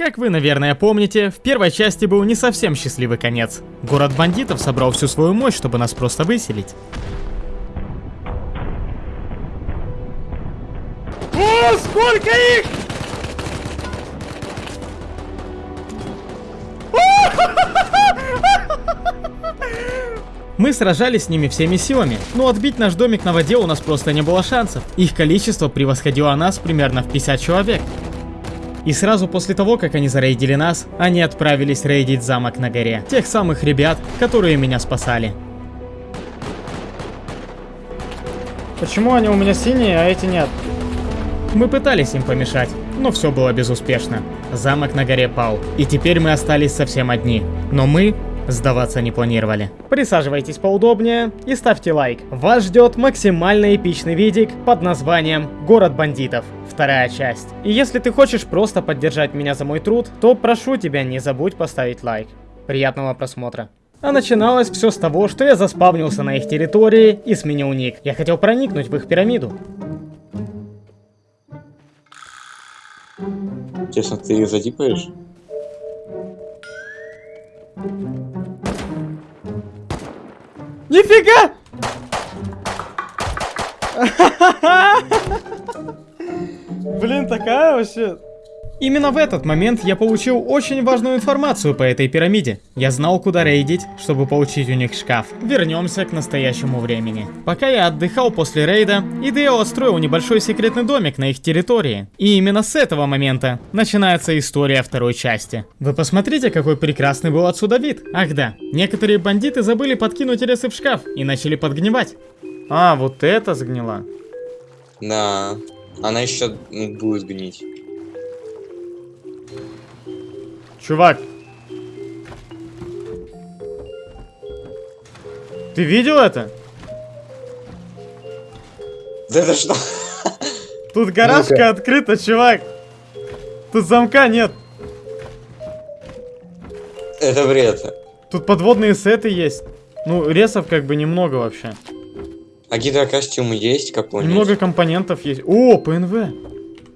Как вы, наверное, помните, в первой части был не совсем счастливый конец. Город бандитов собрал всю свою мощь, чтобы нас просто выселить. О, сколько их! Мы сражались с ними всеми силами, но отбить наш домик на воде у нас просто не было шансов. Их количество превосходило нас примерно в 50 человек. И сразу после того, как они зарейдили нас, они отправились рейдить замок на горе. Тех самых ребят, которые меня спасали. Почему они у меня синие, а эти нет? Мы пытались им помешать, но все было безуспешно. Замок на горе пал, и теперь мы остались совсем одни. Но мы сдаваться не планировали. Присаживайтесь поудобнее и ставьте лайк. Вас ждет максимально эпичный видик под названием «Город бандитов». Вторая часть. И если ты хочешь просто поддержать меня за мой труд, то прошу тебя не забудь поставить лайк. Приятного просмотра. А начиналось все с того, что я заспавнился на их территории и сменил ник. Я хотел проникнуть в их пирамиду. Честно, ты ее задипаешь? Нифига! Блин, такая вообще... Именно в этот момент я получил очень важную информацию по этой пирамиде. Я знал, куда рейдить, чтобы получить у них шкаф. Вернемся к настоящему времени. Пока я отдыхал после рейда, Идео отстроил небольшой секретный домик на их территории. И именно с этого момента начинается история второй части. Вы посмотрите, какой прекрасный был отсюда вид. Ах да, некоторые бандиты забыли подкинуть ресы в шкаф и начали подгнивать. А, вот это сгнила. Да. Она еще будет гнить. Чувак. Ты видел это? Да это что? Тут гаражка открыта, чувак. Тут замка нет. Это бред. Тут подводные сеты есть. Ну, ресов как бы немного вообще. А гидрокостюм есть какой-нибудь? Немного компонентов есть. О, ПНВ.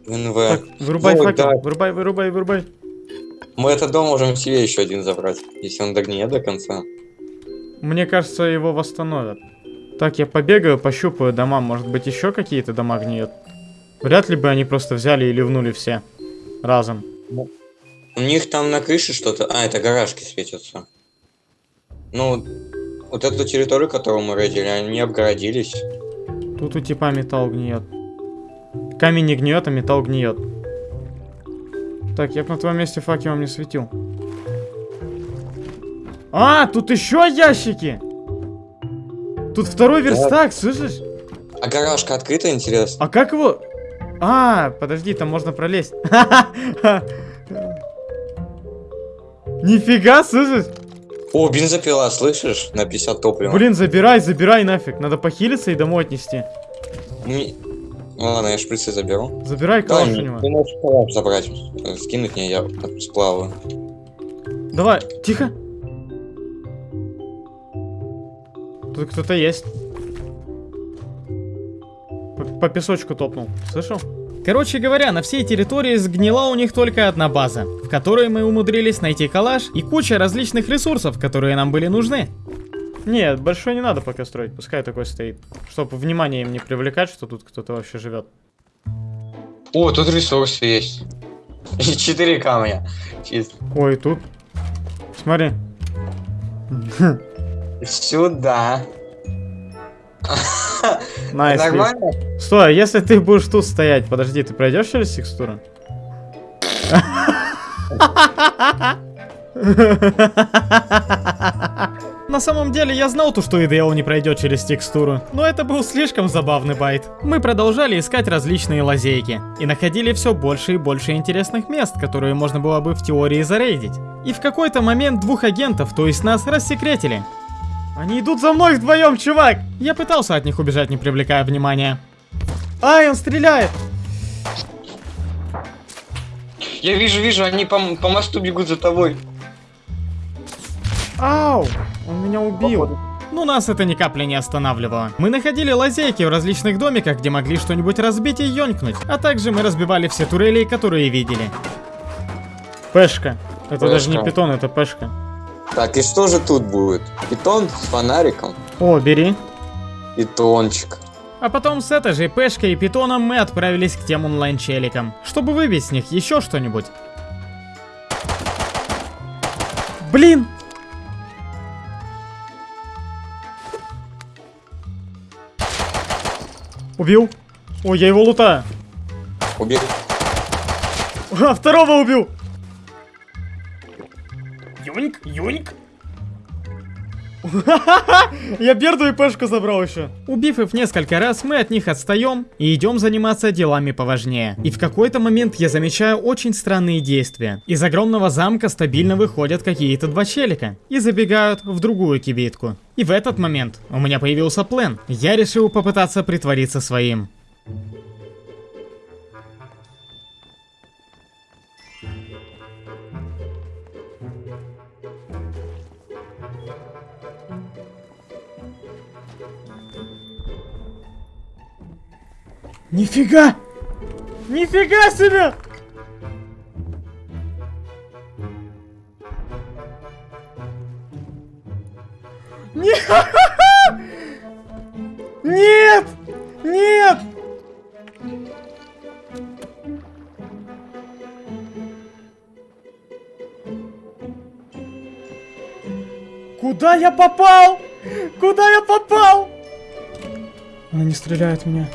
НВ. Так, вырубай Ой, факел. да. Вырубай, вырубай, вырубай. Мы этот дом можем себе еще один забрать, если он догниет до конца. Мне кажется, его восстановят. Так, я побегаю, пощупаю дома. Может быть, еще какие-то дома гниют. Вряд ли бы они просто взяли и ливнули все. Разом. У них там на крыше что-то... А, это гаражки светятся. Ну, вот эту территорию, которую мы рейдили, они обгородились. Тут у типа металл гниет. Камень не гниет, а металл гниет. Так, я бы на твоем месте факелом не светил. А, тут еще ящики! Тут второй верстак, слышишь? А гаражка открыта, интересно? А как его... А, подожди, там можно пролезть. Нифига, слышишь? О, бензопила, слышишь? На 50 топлива. Блин, забирай, забирай нафиг. Надо похилиться и домой отнести. Не- Ну ладно, я шприцы заберу. Забирай калаш у него. ты можешь калаш забрать. Скинуть мне, я сплаваю. Давай, тихо. Тут кто-то есть. По, по песочку топнул. Слышал? Короче говоря, на всей территории сгнила у них только одна база, в которой мы умудрились найти калаш и куча различных ресурсов, которые нам были нужны. Нет, большой не надо пока строить, пускай такой стоит. Чтобы внимание им не привлекать, что тут кто-то вообще живет. О, тут ресурсы есть. И четыре камня. Чисто. Ой, тут. Смотри. Сюда. Nice. Нормально? Стой, а если ты будешь тут стоять, подожди, ты пройдешь через текстуру? На самом деле я знал то, что Идео не пройдет через текстуру, но это был слишком забавный bait. Мы продолжали искать различные лазейки и находили все больше и больше интересных мест, которые можно было бы в теории зарейдить. И в какой-то момент двух агентов, то есть нас, рассекретили. Они идут за мной вдвоем, чувак! Я пытался от них убежать, не привлекая внимания. Ай, он стреляет! Я вижу, вижу, они по, по мосту бегут за тобой. Ау! Он меня убил. Ну нас это ни капли не останавливало. Мы находили лазейки в различных домиках, где могли что-нибудь разбить и ёнькнуть. А также мы разбивали все турели, которые видели. Пешка. Это даже не Пешка. питон, это пешка. Так, и что же тут будет? Питон с фонариком? О, бери. Питончик. А потом с этой же пешкой и питоном мы отправились к тем онлайн-челикам, чтобы выбить с них еще что-нибудь. Блин! Убил? Ой, я его лутаю. Убери. А, второго убил! Юньк, юньк. Я Берду и Пешку забрал еще. Убив их несколько раз, мы от них отстаем и идем заниматься делами поважнее. И в какой-то момент я замечаю очень странные действия. Из огромного замка стабильно выходят какие-то два челика и забегают в другую кибитку. И в этот момент у меня появился план. Я решил попытаться притвориться своим. Нифига! Нифига себе! Нет! Нет! Куда я попал? Куда я попал? Она не стреляет в меня.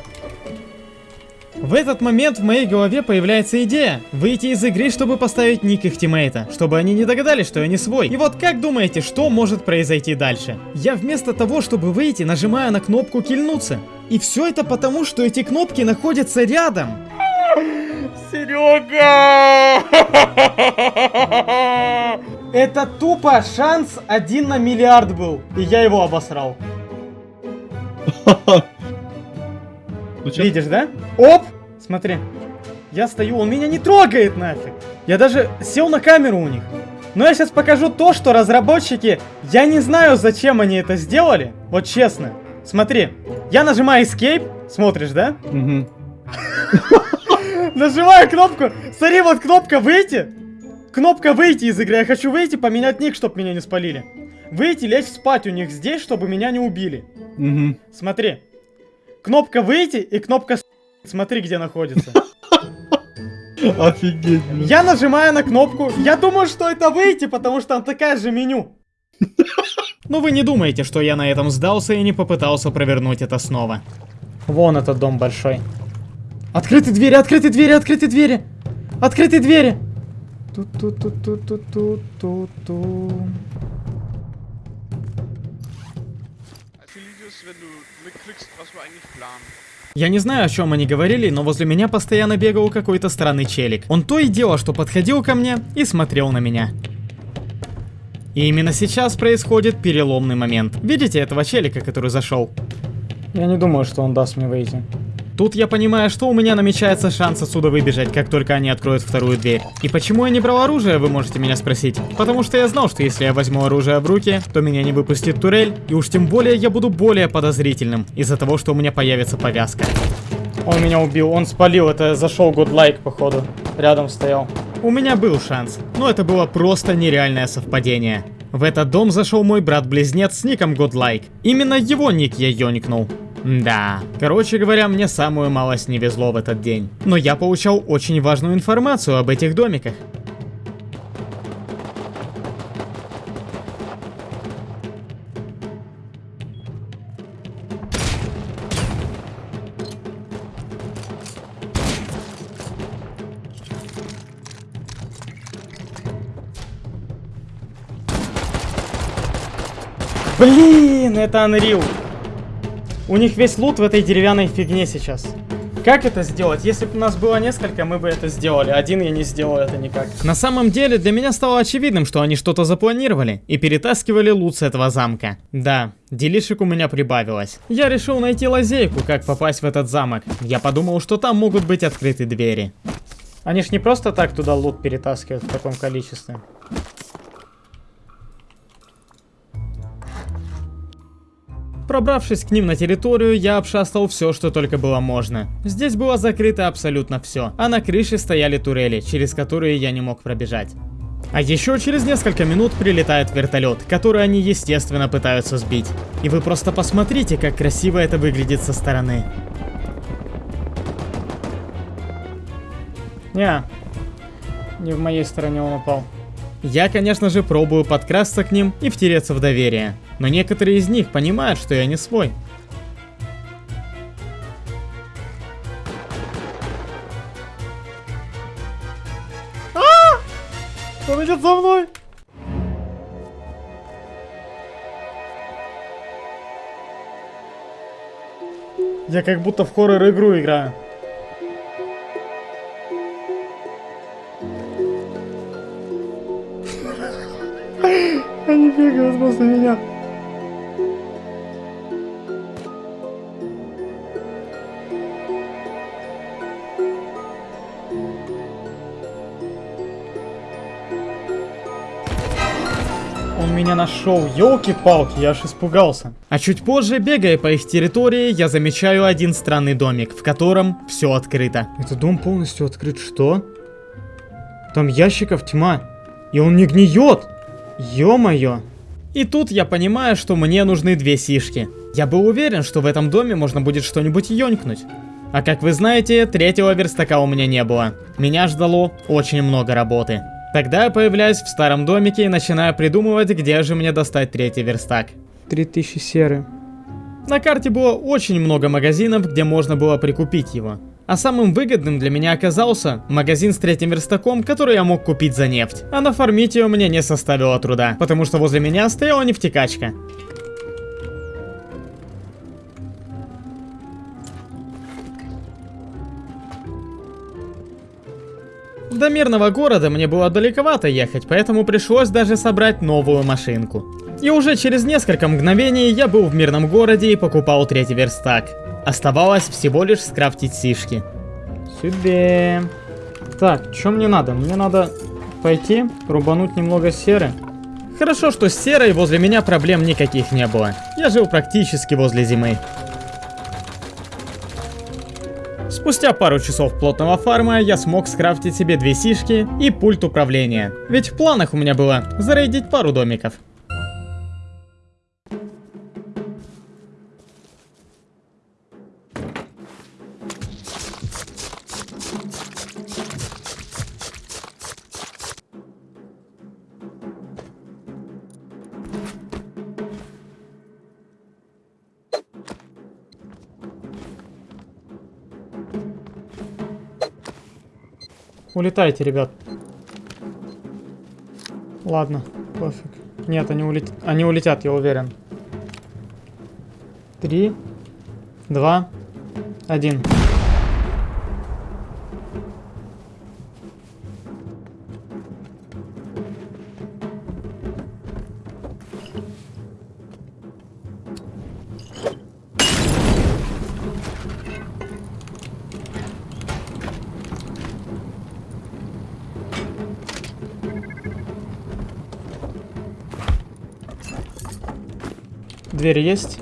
В этот момент в моей голове появляется идея выйти из игры, чтобы поставить ник их тиммейта, чтобы они не догадались, что я не свой. И вот как думаете, что может произойти дальше? Я вместо того, чтобы выйти, нажимаю на кнопку кильнуться. И все это потому, что эти кнопки находятся рядом. Серега! Это тупо шанс один на миллиард был. И я его обосрал. Ну чё? Видишь, да? Оп! Смотри. Я стою, он меня не трогает нафиг. Я даже сел на камеру у них. Но я сейчас покажу то, что разработчики... Я не знаю, зачем они это сделали. Вот честно. Смотри. Я нажимаю Escape. Смотришь, да? Мгм. Нажимаю кнопку. Смотри, вот кнопка выйти. Кнопка выйти из игры. Я хочу выйти, поменять ник, чтобы меня не спалили. Выйти, лечь спать у них здесь, чтобы меня не убили. Мгм. Смотри. Кнопка выйти и кнопка с***. Смотри, где находится. Офигеть, блин. Я нажимаю на кнопку. Я думаю, что это выйти, потому что там такая же меню. Но вы не думаете, что я на этом сдался и не попытался провернуть это снова. Вон этот дом большой. Открыты двери, открыты двери, открыты двери. Открыты двери. Ту-ту-ту-ту-ту-ту-ту. Я не знаю, о чем они говорили, но возле меня постоянно бегал какой-то странный челик. Он то и дело, что подходил ко мне и смотрел на меня. И именно сейчас происходит переломный момент. Видите этого челика, который зашел? Я не думаю, что он даст мне выйти. Тут я понимаю, что у меня намечается шанс отсюда выбежать, как только они откроют вторую дверь. И почему я не брал оружие, вы можете меня спросить. Потому что я знал, что если я возьму оружие в руки, то меня не выпустит турель, и уж тем более я буду более подозрительным, из-за того, что у меня появится повязка. Он меня убил, он спалил, это зашел Godlike, походу. Рядом стоял. У меня был шанс, но это было просто нереальное совпадение. В этот дом зашел мой брат-близнец с ником Godlike. Именно его ник я ёникнул. Да, короче говоря, мне самую малость не везло в этот день. Но я получал очень важную информацию об этих домиках. Блин, это Unreal. У них весь лут в этой деревянной фигне сейчас. Как это сделать? Если бы у нас было несколько, мы бы это сделали. Один я не сделал это никак. На самом деле, для меня стало очевидным, что они что-то запланировали и перетаскивали лут с этого замка. Да, делишек у меня прибавилось. Я решил найти лазейку, как попасть в этот замок. Я подумал, что там могут быть открыты двери. Они ж не просто так туда лут перетаскивают в таком количестве. Пробравшись к ним на территорию, я обшастал все, что только было можно. Здесь было закрыто абсолютно все, а на крыше стояли турели, через которые я не мог пробежать. А еще через несколько минут прилетает вертолет, который они, естественно, пытаются сбить. И вы просто посмотрите, как красиво это выглядит со стороны. Не, не в моей стороне он упал. Я, конечно же, пробую подкрасться к ним и втереться в доверие. Но некоторые из них понимают, что я не свой. Он идет за мной! Я как будто в хоррор-игру играю. Бегают после меня. Он меня нашел, елки-палки, я аж испугался. А чуть позже, бегая по их территории, я замечаю один странный домик, в котором все открыто. Это дом полностью открыт, что? Там ящиков тьма, и он не гниет! Ё-моё! И тут я понимаю, что мне нужны две сишки. Я был уверен, что в этом доме можно будет что-нибудь ёнькнуть. А как вы знаете, третьего верстака у меня не было. Меня ждало очень много работы. Тогда я появляюсь в старом домике и начинаю придумывать, где же мне достать третий верстак. 3000 серы. На карте было очень много магазинов, где можно было прикупить его. А самым выгодным для меня оказался магазин с третьим верстаком, который я мог купить за нефть. А нафармить ее мне не составило труда, потому что возле меня стояла нефтекачка. До мирного города мне было далековато ехать, поэтому пришлось даже собрать новую машинку. И уже через несколько мгновений я был в мирном городе и покупал третий верстак. Оставалось всего лишь скрафтить сишки. Себе. Так, что мне надо? Мне надо пойти, рубануть немного серы. Хорошо, что с серой возле меня проблем никаких не было. Я жил практически возле зимы. Спустя пару часов плотного фарма я смог скрафтить себе две сишки и пульт управления. Ведь в планах у меня было зарейдить пару домиков. Улетайте, ребят. Ладно, пофиг. Нет, они, улет... они улетят, я уверен. Три, два, один. Дверь есть?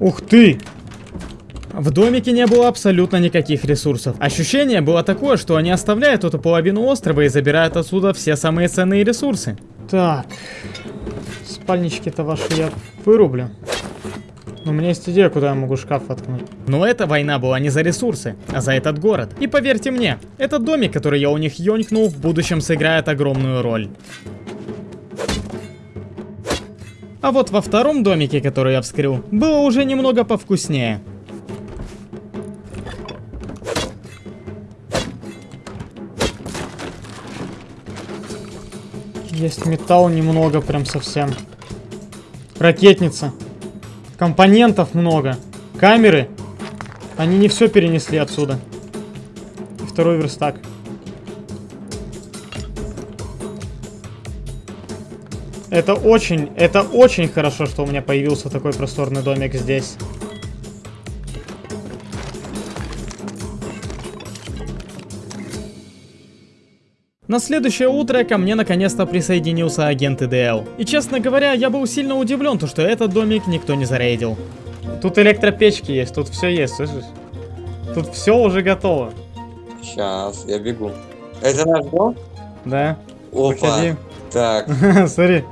Ух ты! В домике не было абсолютно никаких ресурсов. Ощущение было такое, что они оставляют эту половину острова и забирают отсюда все самые ценные ресурсы. Так. Спальнички-то ваши я вырублю. Но у меня есть идея, куда я могу шкаф воткнуть. Но эта война была не за ресурсы, а за этот город. И поверьте мне, этот домик, который я у них ёнькнул, в будущем сыграет огромную роль. А вот во втором домике, который я вскрыл, было уже немного повкуснее. Есть металл немного, прям совсем. Ракетница. Компонентов много. Камеры. Они не все перенесли отсюда. И второй верстак. Это очень, это очень хорошо, что у меня появился такой просторный домик здесь. На следующее утро ко мне наконец-то присоединился агент ИДЛ. И честно говоря, я был сильно удивлен, то, что этот домик никто не зарейдил. Тут электропечки есть, тут все есть, слышишь? Тут все уже готово. Сейчас, я бегу. Это наш дом? Да, Опа. выходи. Так, Смотри.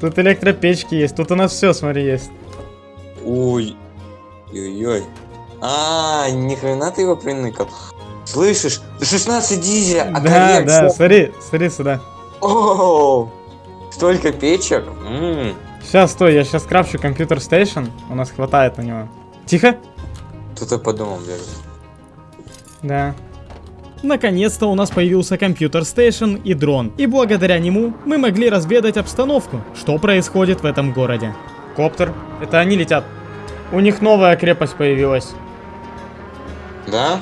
Тут электропечки есть, тут у нас все, смотри, есть. ой. Ой-ой. А, ни хрена ты его приныкал. Слышишь? 16 дизеля, а Да, да, смотри, смотри сюда. О, столько печек. Сейчас, стой, я сейчас крафчу компьютер стейшн, у нас хватает на него. Тихо? Кто-то по домам бегает. Да. Наконец-то у нас появился компьютер стейшн и дрон, и благодаря нему мы могли разведать обстановку, что происходит в этом городе. Коптер. Это они летят. У них новая крепость появилась. Да?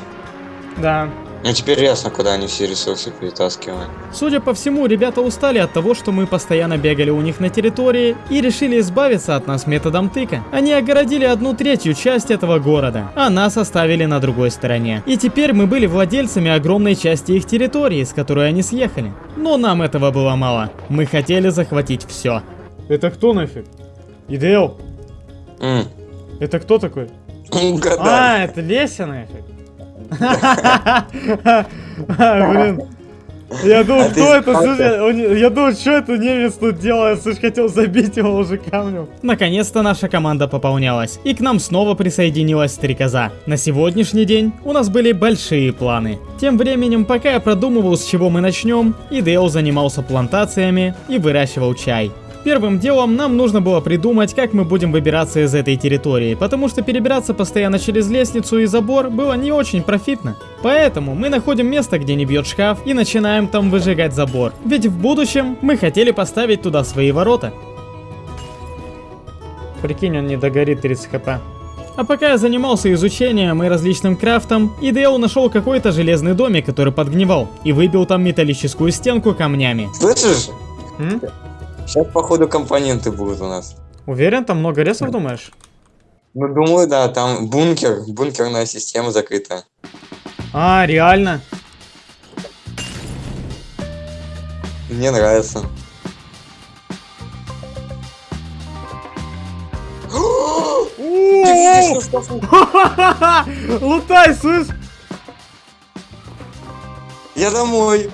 Да. Ну теперь ясно, куда они все ресурсы перетаскивают. Судя по всему, ребята устали от того, что мы постоянно бегали у них на территории и решили избавиться от нас методом тыка. Они огородили одну третью часть этого города, а нас оставили на другой стороне. И теперь мы были владельцами огромной части их территории, с которой они съехали. Но нам этого было мало. Мы хотели захватить все. Это кто нафиг? Идеал? М, Это кто такой? Угадай. А, это Леся нафиг. Блин. Я думал, А кто это? Слушай, я думал, что это немец тут делает? Слушай, хотел забить его уже камнем. Наконец-то наша команда пополнялась, и к нам снова присоединилась стрекоза. На сегодняшний день у нас были большие планы. Тем временем, пока я продумывал, с чего мы начнем, Идео занимался плантациями и выращивал чай. Первым делом нам нужно было придумать, как мы будем выбираться из этой территории, потому что перебираться постоянно через лестницу и забор было не очень профитно. Поэтому мы находим место, где не бьет шкаф, и начинаем там выжигать забор. Ведь в будущем мы хотели поставить туда свои ворота. Прикинь, он не догорит 30 хп. А пока я занимался изучением и различным крафтом, Идео нашел какой-то железный домик, который подгнивал, и выбил там металлическую стенку камнями. Слышишь? М? Сейчас, походу, компоненты будут у нас. Уверен, там много ресов, думаешь? Ну, думаю, да, там бункер, бункерная система закрыта. А, реально? Мне нравится. Лутай, слышь? Я домой.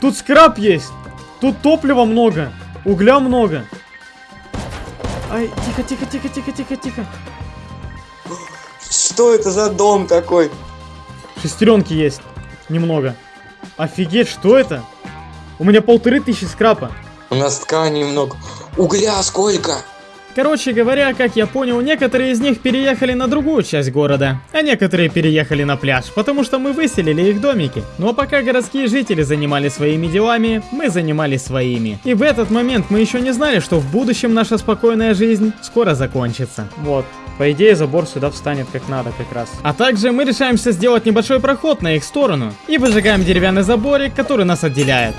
Тут скраб есть. Тут топлива много. Угля много. Ай, тихо, тихо, тихо, тихо, тихо, тихо. Что это за дом такой? Шестеренки есть. Немного. Офигеть, что это? У меня полторы тысячи скрапа. У нас ткани много. Угля сколько? Короче говоря, как я понял, некоторые из них переехали на другую часть города, а некоторые переехали на пляж, потому что мы выселили их домики. Но пока городские жители занимались своими делами, мы занимались своими. И в этот момент мы еще не знали, что в будущем наша спокойная жизнь скоро закончится. Вот. По идее, забор сюда встанет как надо как раз. А также мы решаемся сделать небольшой проход на их сторону и выжигаем деревянный заборик, который нас отделяет.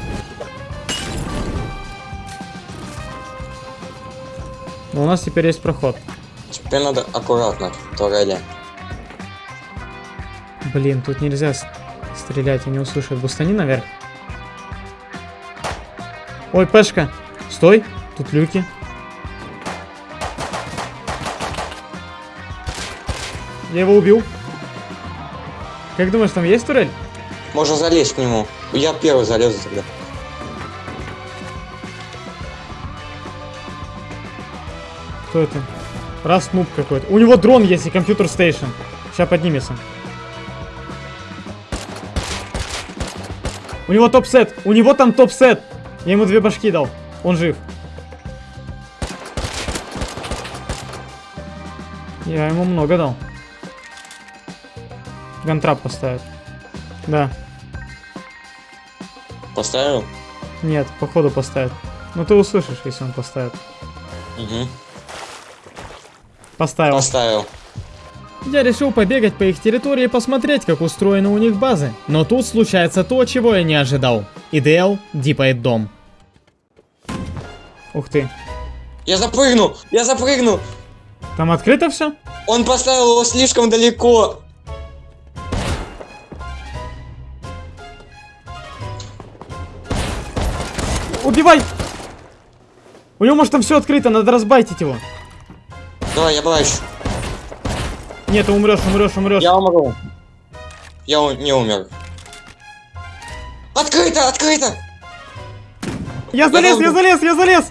Но у нас теперь есть проход. Теперь надо аккуратно турели. Блин, тут нельзя стрелять, не услышат. Бустани наверх. Ой, Пешка, стой, тут люки. Я его убил. Как думаешь, там есть турель? Можно залезть к нему. Я первый залезу тогда. Кто это? Раз нуб какой-то. У него дрон есть и компьютер стейшн. Сейчас поднимется. У него топ-сет. У него там топ-сет. Я ему две башки дал. Он жив. Я ему много дал. Gun trap поставит. Да. Поставил? Нет, походу поставит. Но ты услышишь, если он поставит. Угу. Поставил. Поставил. Я решил побегать по их территории и посмотреть, как устроены у них базы. Но тут случается то, чего я не ожидал. ИДЛ дипает дом. Ух ты. Я запрыгну! Я запрыгну! Там открыто все? Он поставил его слишком далеко. Убивай! У него может там все открыто, надо разбайтить его. Давай, я плачу. Нет, ты умрешь, умрешь, умрешь. Я умру. Я у- не умер. Открыто, открыто! Я залез, я долго. залез, я залез!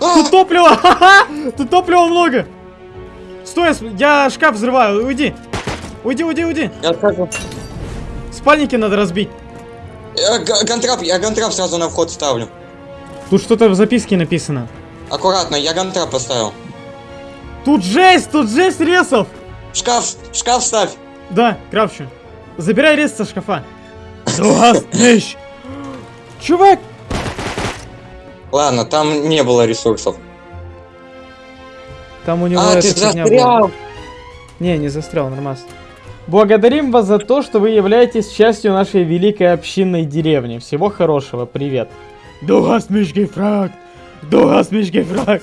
А! Тут топлива! Ха-ха! Тут топлива много! Стой, я я шкаф взрываю, уйди! Уйди, уйди, уйди! Я отхожу. Спальники надо разбить. Я га- гантрап, я гантрап сразу на вход ставлю. Тут что-то в записке написано. Аккуратно, я гантрап поставил. Тут жесть, тут жесть ресов! Шкаф, шкаф ставь. Да, кравчу. Забирай рез со шкафа. Дугастныш! Чувак! Ладно, там не было ресурсов. Там у него А, ты застрял. Не, не застрял, нормас. Благодарим вас за то, что вы являетесь частью нашей великой общинной деревни. Всего хорошего, привет. Дугас мишки фраг! Дугас мишки фраг!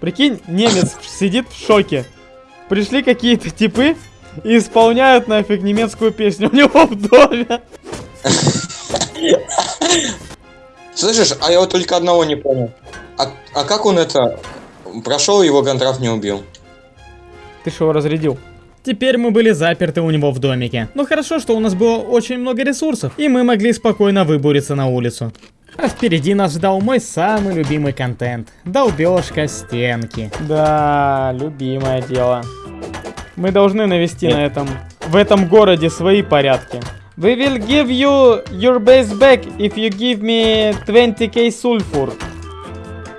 Прикинь, немец сидит в шоке. Пришли какие-то типы и исполняют нафиг немецкую песню у него в доме. Слышишь, а я вот только одного не понял. А, а как он это прошел, его гантрап не убил? Ты что его разрядил? Теперь мы были заперты у него в домике. Но хорошо, что у нас было очень много ресурсов, и мы могли спокойно выбуриться на улицу. А впереди нас ждал мой самый любимый контент. Долбежка стенки. Да, любимое дело. Мы должны навести на этом, в этом городе свои порядки. We will give you your base back if you give me 20k sulfur.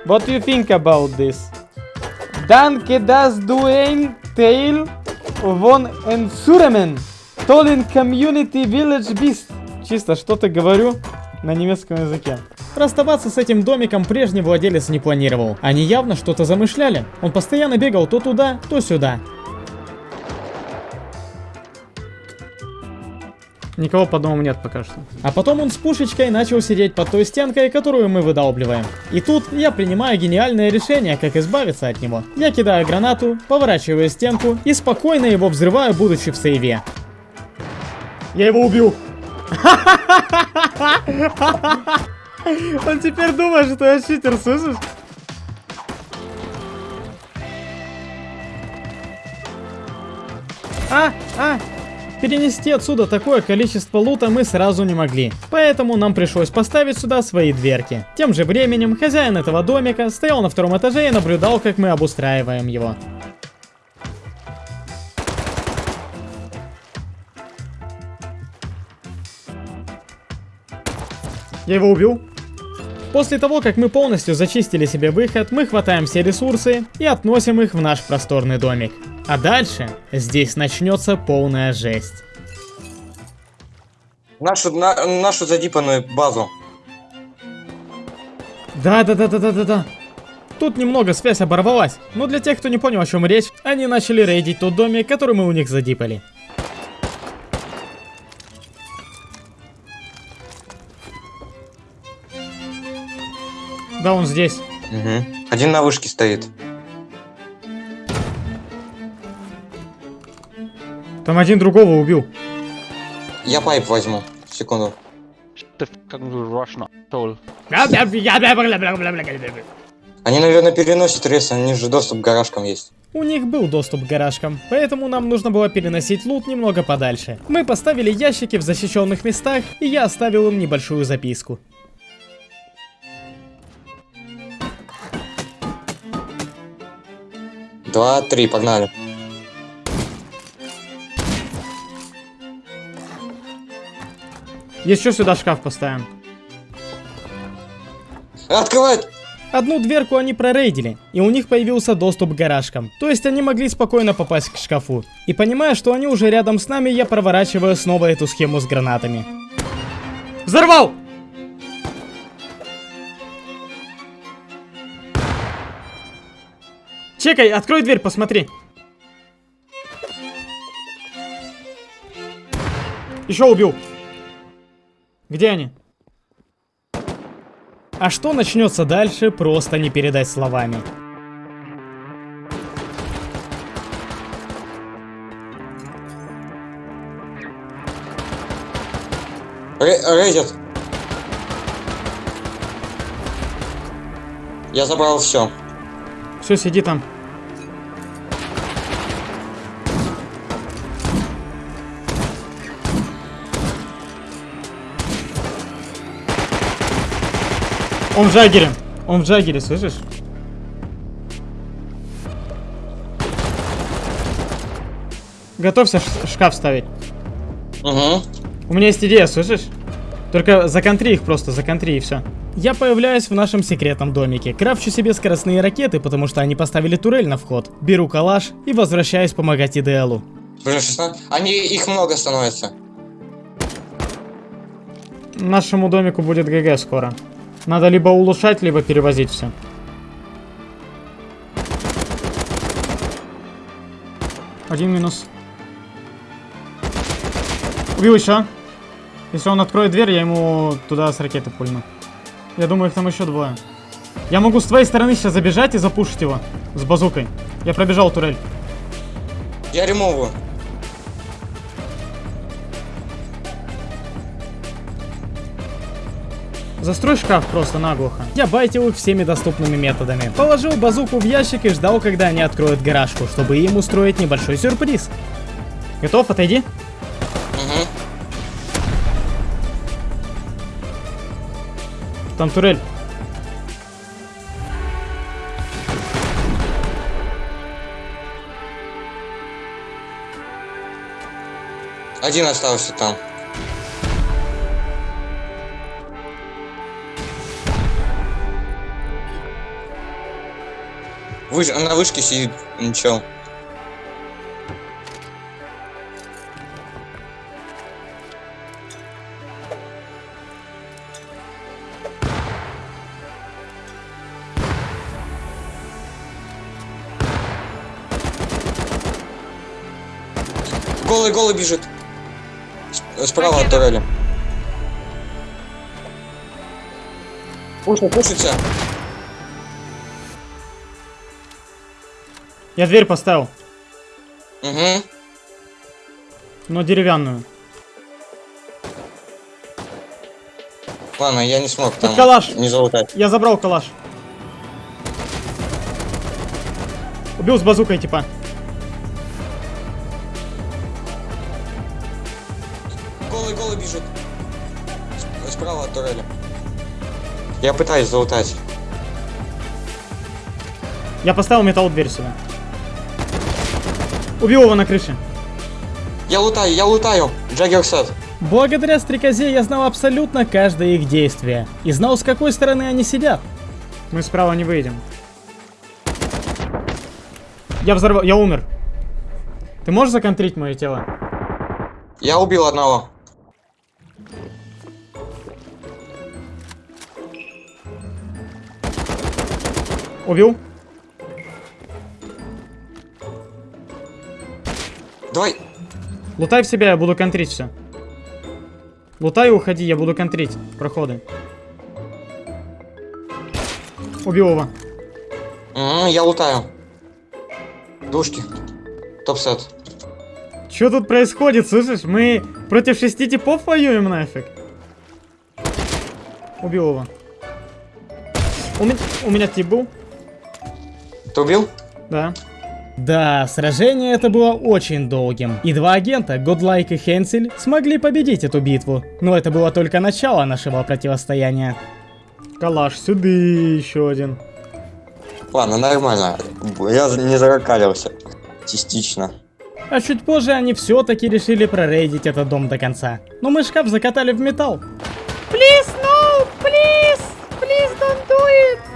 What do you think about this? Danke das du ein Teil von Ensuremen. Tollen Community Village Beast. Чисто что-то говорю на немецком языке. Расставаться с этим домиком прежний владелец не планировал. Они явно что-то замышляли. Он постоянно бегал то туда, то сюда. Никого по дому нет пока что. А потом он с пушечкой начал сидеть под той стенкой, которую мы выдалбливаем. И тут я принимаю гениальное решение, как избавиться от него. Я кидаю гранату, поворачиваю стенку и спокойно его взрываю, будучи в сейве. Я его убил. Он теперь думает, что я читер, слышишь? А, а, перенести отсюда такое количество лута мы сразу не могли. Поэтому нам пришлось поставить сюда свои дверки. Тем же временем хозяин этого домика стоял на втором этаже и наблюдал, как мы обустраиваем его. Я его убил. После того, как мы полностью зачистили себе выход, мы хватаем все ресурсы и относим их в наш просторный домик. А дальше здесь начнется полная жесть. Нашу, на- нашу задипанную базу. Да-да-да-да-да-да-да. Тут немного связь оборвалась, но для тех, кто не понял, о чем речь, они начали рейдить тот домик, который мы у них задипали. Да, он здесь. Мгм. Один на вышке стоит. Там один другого убил. Я пайп возьму. Секунду. Они, наверное, переносят рейс, они же доступ к гаражкам есть. У них был доступ к гаражкам, поэтому нам нужно было переносить лут немного подальше. Мы поставили ящики в защищенных местах, и я оставил им небольшую записку. Два, три, погнали. Еще сюда шкаф поставим. Открывает! Одну дверку они прорейдили, и у них появился доступ к гаражкам. То есть они могли спокойно попасть к шкафу. И понимая, что они уже рядом с нами, я проворачиваю снова эту схему с гранатами. Взорвал! Чекай, открой дверь, посмотри. Еще убил. Где они? А что начнется дальше, просто не передать словами. Ре- рейдят. Я забрал все. Все, сиди там. Он в Джаггере. Он в Джаггере, слышишь? Готовься шкаф ставить. Угу. У меня есть идея, слышишь? Только законтри их просто, законтри и все. Я появляюсь в нашем секретном домике, крафчу себе скоростные ракеты, потому что они поставили турель на вход. Беру калаш и возвращаюсь помогать Идеалу. Блин, 16. Они, их много становится. Нашему домику будет ГГ скоро. Надо либо улучшать, либо перевозить все. Один минус. Убил еще. Если он откроет дверь, я ему туда с ракеты пульну. Я думаю, их там еще двое. Я могу с твоей стороны сейчас забежать и запушить его. С базукой. Я пробежал турель. Я ремовую. Застрой шкаф просто наглухо. Я байтил их всеми доступными методами. Положил базуку в ящик и ждал, когда они откроют гаражку, чтобы им устроить небольшой сюрприз. Готов? Отойди. Угу. Там турель. Один остался там. Выш... На вышке сидит ничего. Голый, голый бежит. Справа от турели. Пушит, пушится. Я дверь поставил, Угу. но деревянную. Ладно, я не смог там калаш. не залутать. Я забрал калаш. Убил с базукой, типа. Голый, голый бежит. Справа от турели. Я пытаюсь залутать. Я поставил металл дверь сюда. Убил его на крыше. Я лутаю, я лутаю. Джаггер сет. Благодаря стрекозе я знал абсолютно каждое их действие. И знал, с какой стороны они сидят. Мы справа не выйдем. Я взорвал... Я умер. Ты можешь законтрить мое тело? Я убил одного. Убил? Давай. Лутай в себя, я буду контрить все. Лутай и уходи, я буду контрить проходы. Убил его. М, я лутаю. Душки. Топ сет. Что тут происходит, слышишь? Мы против шести типов воюем нафиг. Убил его. У меня, у меня тип был, Ты убил? да. Да, сражение это было очень долгим. И два агента, Годлайк и Хенсель, смогли победить эту битву. Но это было только начало нашего противостояния. Калаш, сюда еще один. Ладно, нормально. Я не заракалился. Частично. А чуть позже они все-таки решили прорейдить этот дом до конца. Но мы шкаф закатали в металл. Please, no! Please! Please don't do it!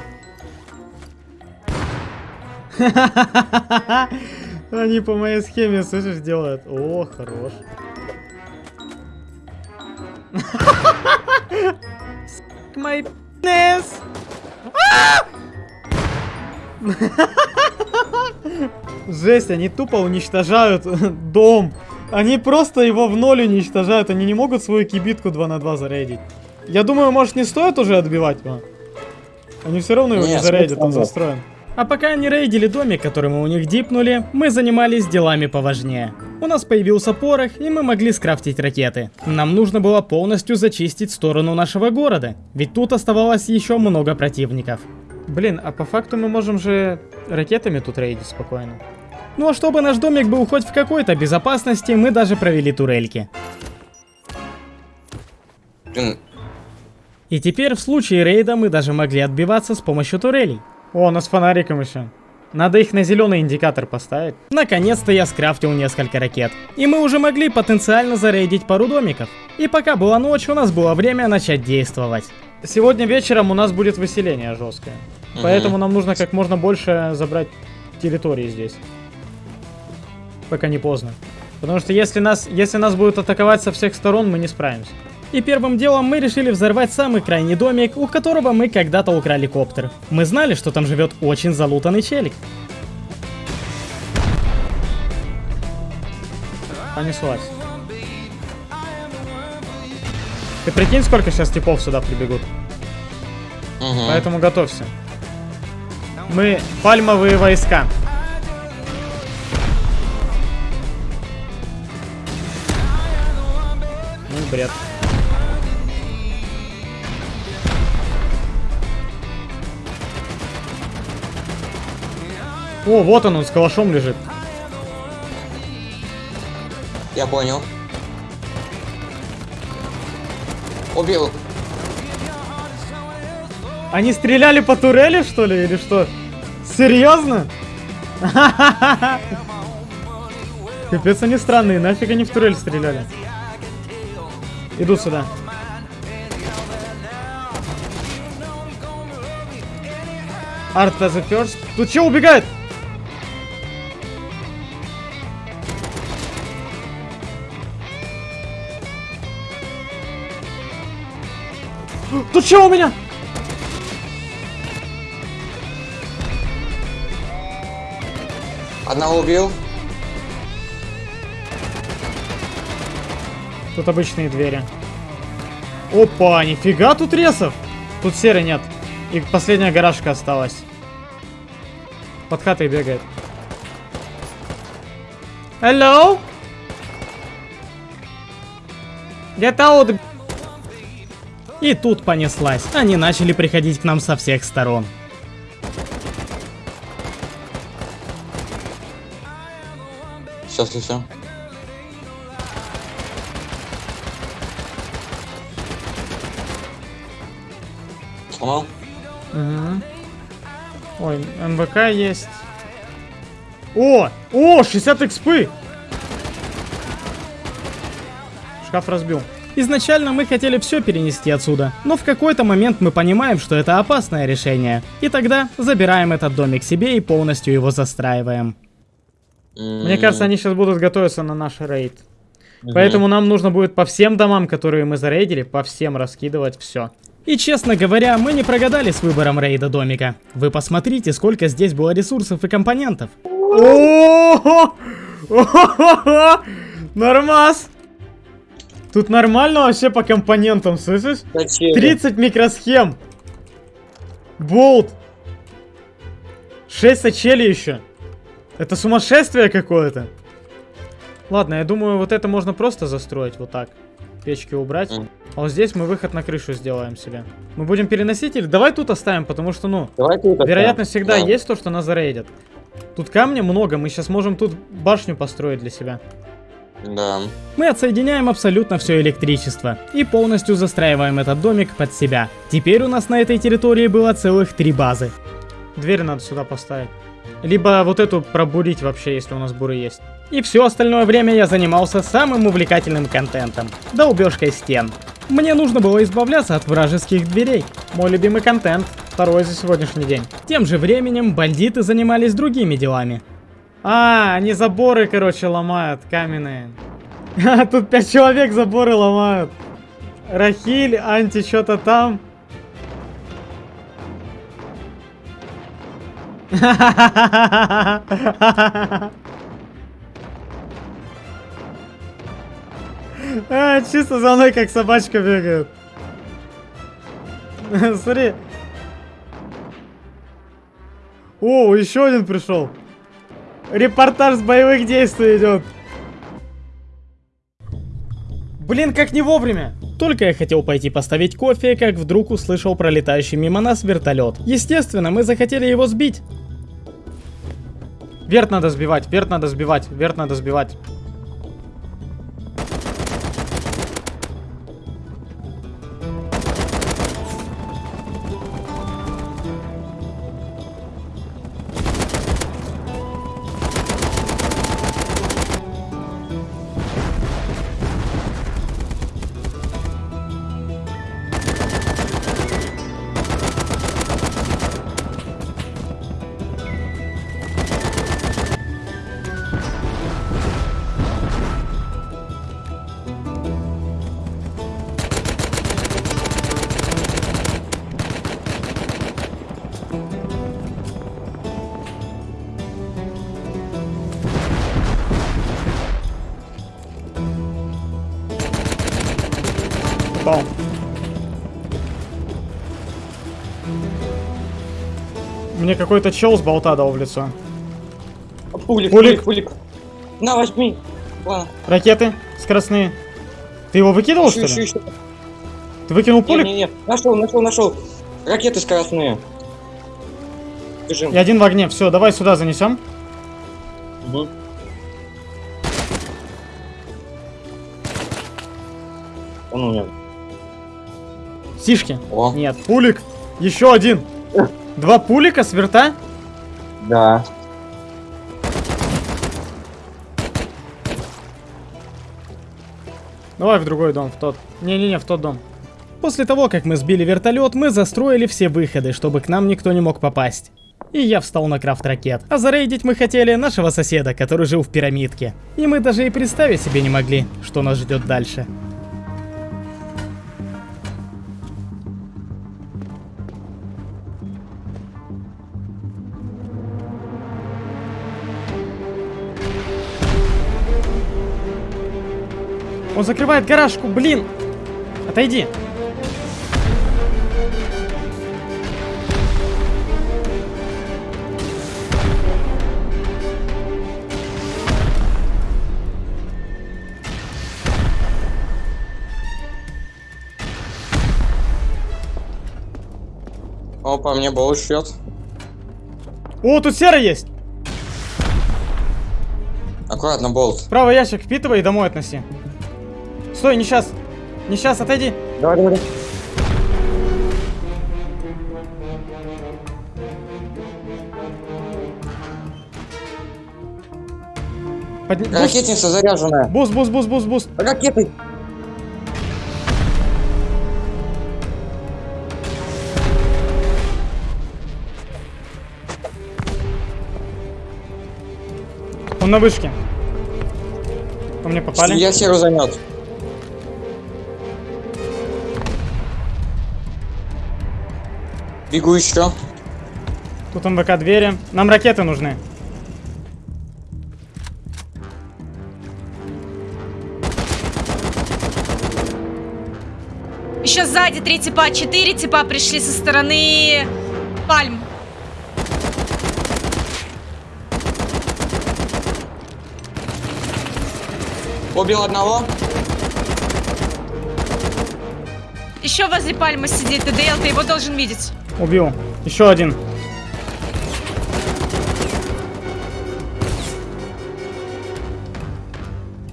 Они по моей схеме, слышишь, делают. О, хорош. My penis! Жесть, они тупо уничтожают дом. Они просто его в ноль уничтожают. Они не могут свою кибитку 2 на 2 зарейдить. Я думаю, может не стоит уже отбивать его? Они все равно его не Нет, зарейдят, он застроен. А пока они рейдили домик, который мы у них дипнули, мы занимались делами поважнее. У нас появился порох, и мы могли скрафтить ракеты. Нам нужно было полностью зачистить сторону нашего города, ведь тут оставалось еще много противников. Блин, а по факту мы можем же ракетами тут рейдить спокойно. Ну а чтобы наш домик был хоть в какой-то безопасности, мы даже провели турельки. И теперь в случае рейда мы даже могли отбиваться с помощью турелей. О, у нас фонариком еще. Надо их на зеленый индикатор поставить. Наконец-то я скрафтил несколько ракет. И мы уже могли потенциально зарейдить пару домиков. И пока была ночь, у нас было время начать действовать. Сегодня вечером у нас будет выселение жесткое. Мгм. Поэтому нам нужно как можно больше забрать территории здесь. Пока не поздно. Потому что если нас, если нас будут атаковать со всех сторон, мы не справимся. И первым делом мы решили взорвать самый крайний домик, у которого мы когда-то украли коптер. Мы знали, что там живет очень залутанный челик. Понеслась. Ты прикинь, сколько сейчас типов сюда прибегут. мгм. Поэтому готовься. Мы пальмовые войска. Ну, бред. О, вот он, он с калашом лежит. Я понял. Убил. Они стреляли по турели, что ли, или что? Серьезно? Капец, они странные, нафиг они в турель стреляли. Идут сюда. As a first. Тут че убегает? Тут че у меня? Одного убил. Тут обычные двери. Опа, нифига тут ресов. Тут серы нет. И последняя гаражка осталась. Под хатой бегает. Hello? Get out. И тут понеслась. Они начали приходить к нам со всех сторон. Все, все, все. Сломал? Мгм. Ой, МВК есть. О! О, 60 экспы! Шкаф разбил. Изначально мы хотели все перенести отсюда, но в какой-то момент мы понимаем, что это опасное решение. И тогда забираем этот домик себе и полностью его застраиваем. Мне кажется, они сейчас будут готовиться на наш рейд. Поэтому нам нужно будет по всем домам, которые мы зарейдили, по всем раскидывать все. И честно говоря, мы не прогадали с выбором рейда домика. Вы посмотрите, сколько здесь было ресурсов и компонентов. Нормас! Тут нормально вообще по компонентам, слышишь? Зачем? 30 микросхем. Болт. 6 сачелей еще. Это сумасшествие какое-то. Ладно, я думаю, вот это можно просто застроить вот так. Печки убрать. Мгм. А вот здесь мы выход на крышу сделаем себе. Мы будем переносить или... Давай тут оставим, потому что, ну, Давай ты это вероятность прям. всегда Да. есть то, что нас зарейдят. Тут камня много, мы сейчас можем тут башню построить для себя. Да. Мы отсоединяем абсолютно все электричество и полностью застраиваем этот домик под себя. Теперь у нас на этой территории было целых три базы. Дверь надо сюда поставить. Либо вот эту пробурить вообще, если у нас буры есть. И все остальное время я занимался самым увлекательным контентом. Долбежкой стен. Мне нужно было избавляться от вражеских дверей. Мой любимый контент. Второй за сегодняшний день. Тем же временем бандиты занимались другими делами. А, они заборы, короче, ломают, каменные. А, Тут пять человек заборы ломают. Рахиль, анти что-то там. А, чисто за мной как собачка бегает. Смотри. О, еще один пришел. Репортаж с боевых действий идет. Блин, как не вовремя. Только я хотел пойти поставить кофе, как вдруг услышал пролетающий мимо нас вертолет. Естественно, мы захотели его сбить. Верт надо сбивать, верт надо сбивать, верт надо сбивать. Какой-то чел с болта дал в лицо. Пулик, Пулик. пулик, пулик. На, возьми. Ладно. Ракеты скоростные. Ты его выкидывал, что Ищу, ли? ищу. Ты выкинул пулик? не, не. Нашел, нашел, нашел. Ракеты скоростные. Бежим. И один в огне. Все, давай сюда занесем. Мгм. Он у меня. Сишки. О, Нет, пулик. Еще один. Два пулика с верта? да. Давай в другой дом, в тот. Не-не-не, в тот дом. После того, как мы сбили вертолет, мы застроили все выходы, чтобы к нам никто не мог попасть. И я встал на крафт ракет. А зарейдить мы хотели нашего соседа, который жил в пирамидке. И мы даже и представить себе не могли, что нас ждет дальше. Он закрывает гаражку, блин! Отойди! Опа, мне был счет. О, тут серый есть! Аккуратно, болт. Правый ящик впитывай и домой относи. Стой, не сейчас. Не сейчас, отойди. Давай, давай. Подни... Буст, Ракетница заряженная. буст, буст, буст, буст, буст. Ракеты. Он на вышке. По мне попали. Я серу занят. Бегу еще. Тут МВК двери. Нам ракеты нужны. Еще сзади три типа, четыре типа пришли со стороны пальм. Убил одного. Еще возле пальмы сидит ТДЛ, ты его должен видеть. Убил. Еще один.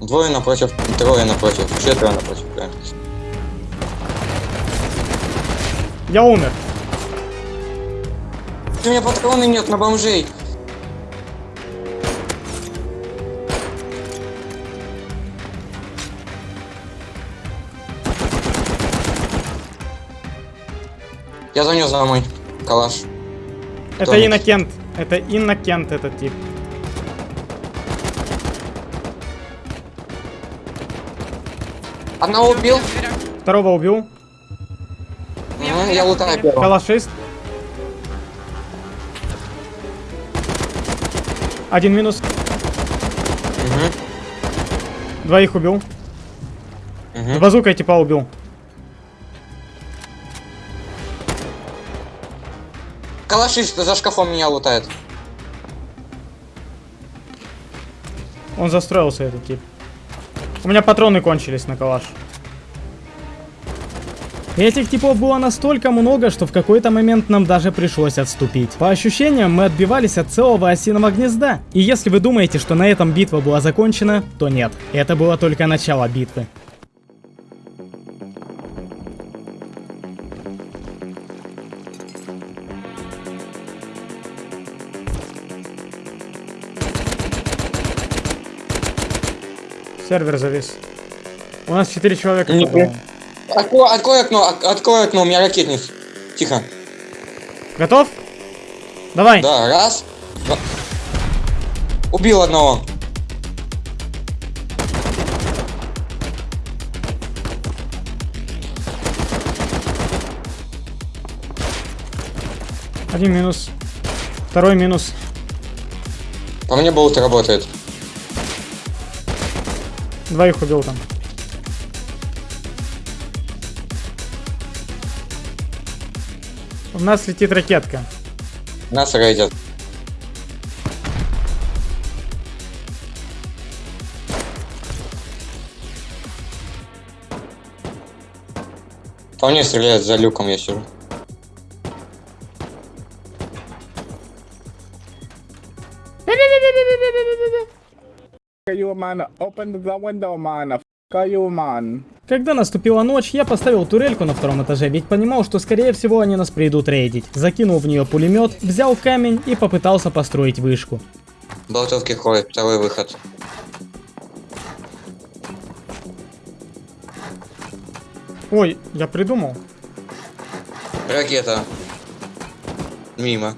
Двое напротив, трое напротив, четверо напротив. да. Я умер. У меня патроны нет на бомжей. Я занес домой. Калаш. Это Кто? Иннокент. Это Иннокент этот тип. Одного убил. Второго убил. Мгм, Я лутаю первого. Калашист. Один минус. Мгм, Двоих убил. мгм. Базукой типа убил. Калашист за шкафом меня лутает. Он застроился, этот тип. У меня патроны кончились на калаш. Этих типов было настолько много, что в какой-то момент нам даже пришлось отступить. По ощущениям, мы отбивались от целого осиного гнезда. И если вы думаете, что на этом битва была закончена, то нет. Это было только начало битвы. Сервер завис. У нас 4 человека. Не. Открой, открой окно, ок- открой окно, у меня ракетниц. Тихо. Готов? Давай. Да, раз. два. Убил одного. Один минус. Второй минус. По мне болт работает. Двоих убил там. У нас летит ракетка. Нас рейдят. По мне стреляют за люком, я сижу. Man. Open the window, man. Fuck you, man. Когда наступила ночь, я поставил турельку на втором этаже, ведь понимал, что скорее всего они нас придут рейдить. Закинул в нее пулемет, взял камень и попытался построить вышку. Болтовки ходят, второй выход. Ой, я придумал. Ракета. Мимо.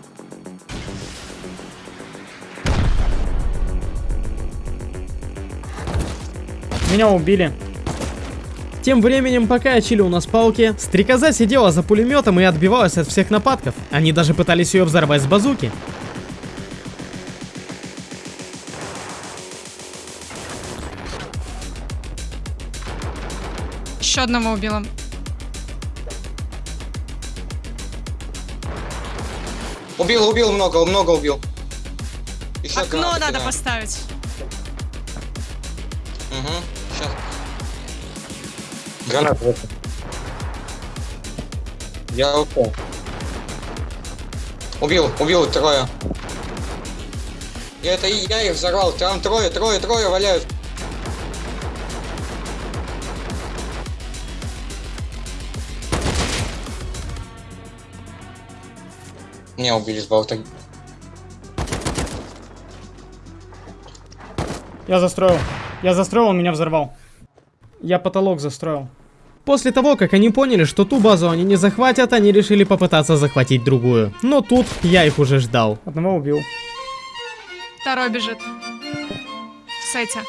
Меня убили. Тем временем, пока я чилил на спалке, стрекоза сидела за пулеметом и отбивалась от всех нападков. Они даже пытались ее взорвать с базуки. Еще одного убила. Убил, убил много, много убил. Еще Окно надо поставить. Угу, сейчас. Гранат вот. Я упал. Убил, убил трое. Я это и я их взорвал. Там трое, трое, трое валяют. Меня убили с болта. Я застроил. Я застроил, он меня взорвал. Я потолок застроил. После того, как они поняли, что ту базу они не захватят, они решили попытаться захватить другую. Но тут я их уже ждал. Одного убил. Второй бежит. В сете.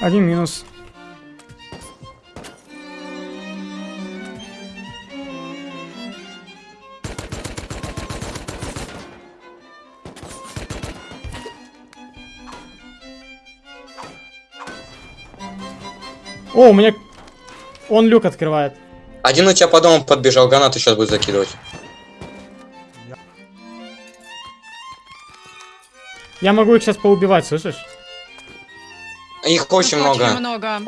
Один минус. О, у меня... Он люк открывает. Один у тебя по дому подбежал, гранату сейчас будет закидывать. Я могу их сейчас поубивать, слышишь? Их очень много. Очень много.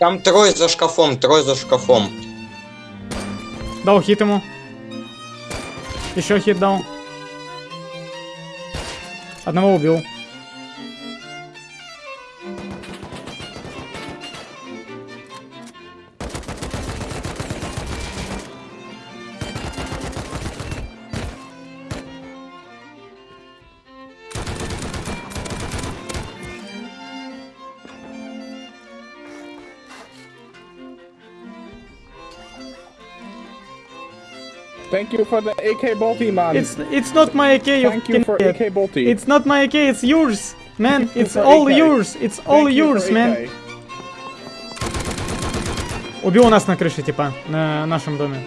Там трое за шкафом, трое за шкафом. Дал хит ему. Еще хит дал. Одного убил. You for the AK bolty, man. It's it's not my AK. You Thank you for AK bolty. It's not my AK. It's yours, man. Thank It's all AK. yours. It's Thank all you yours, man. Убил нас на крыше, типа, на нашем доме.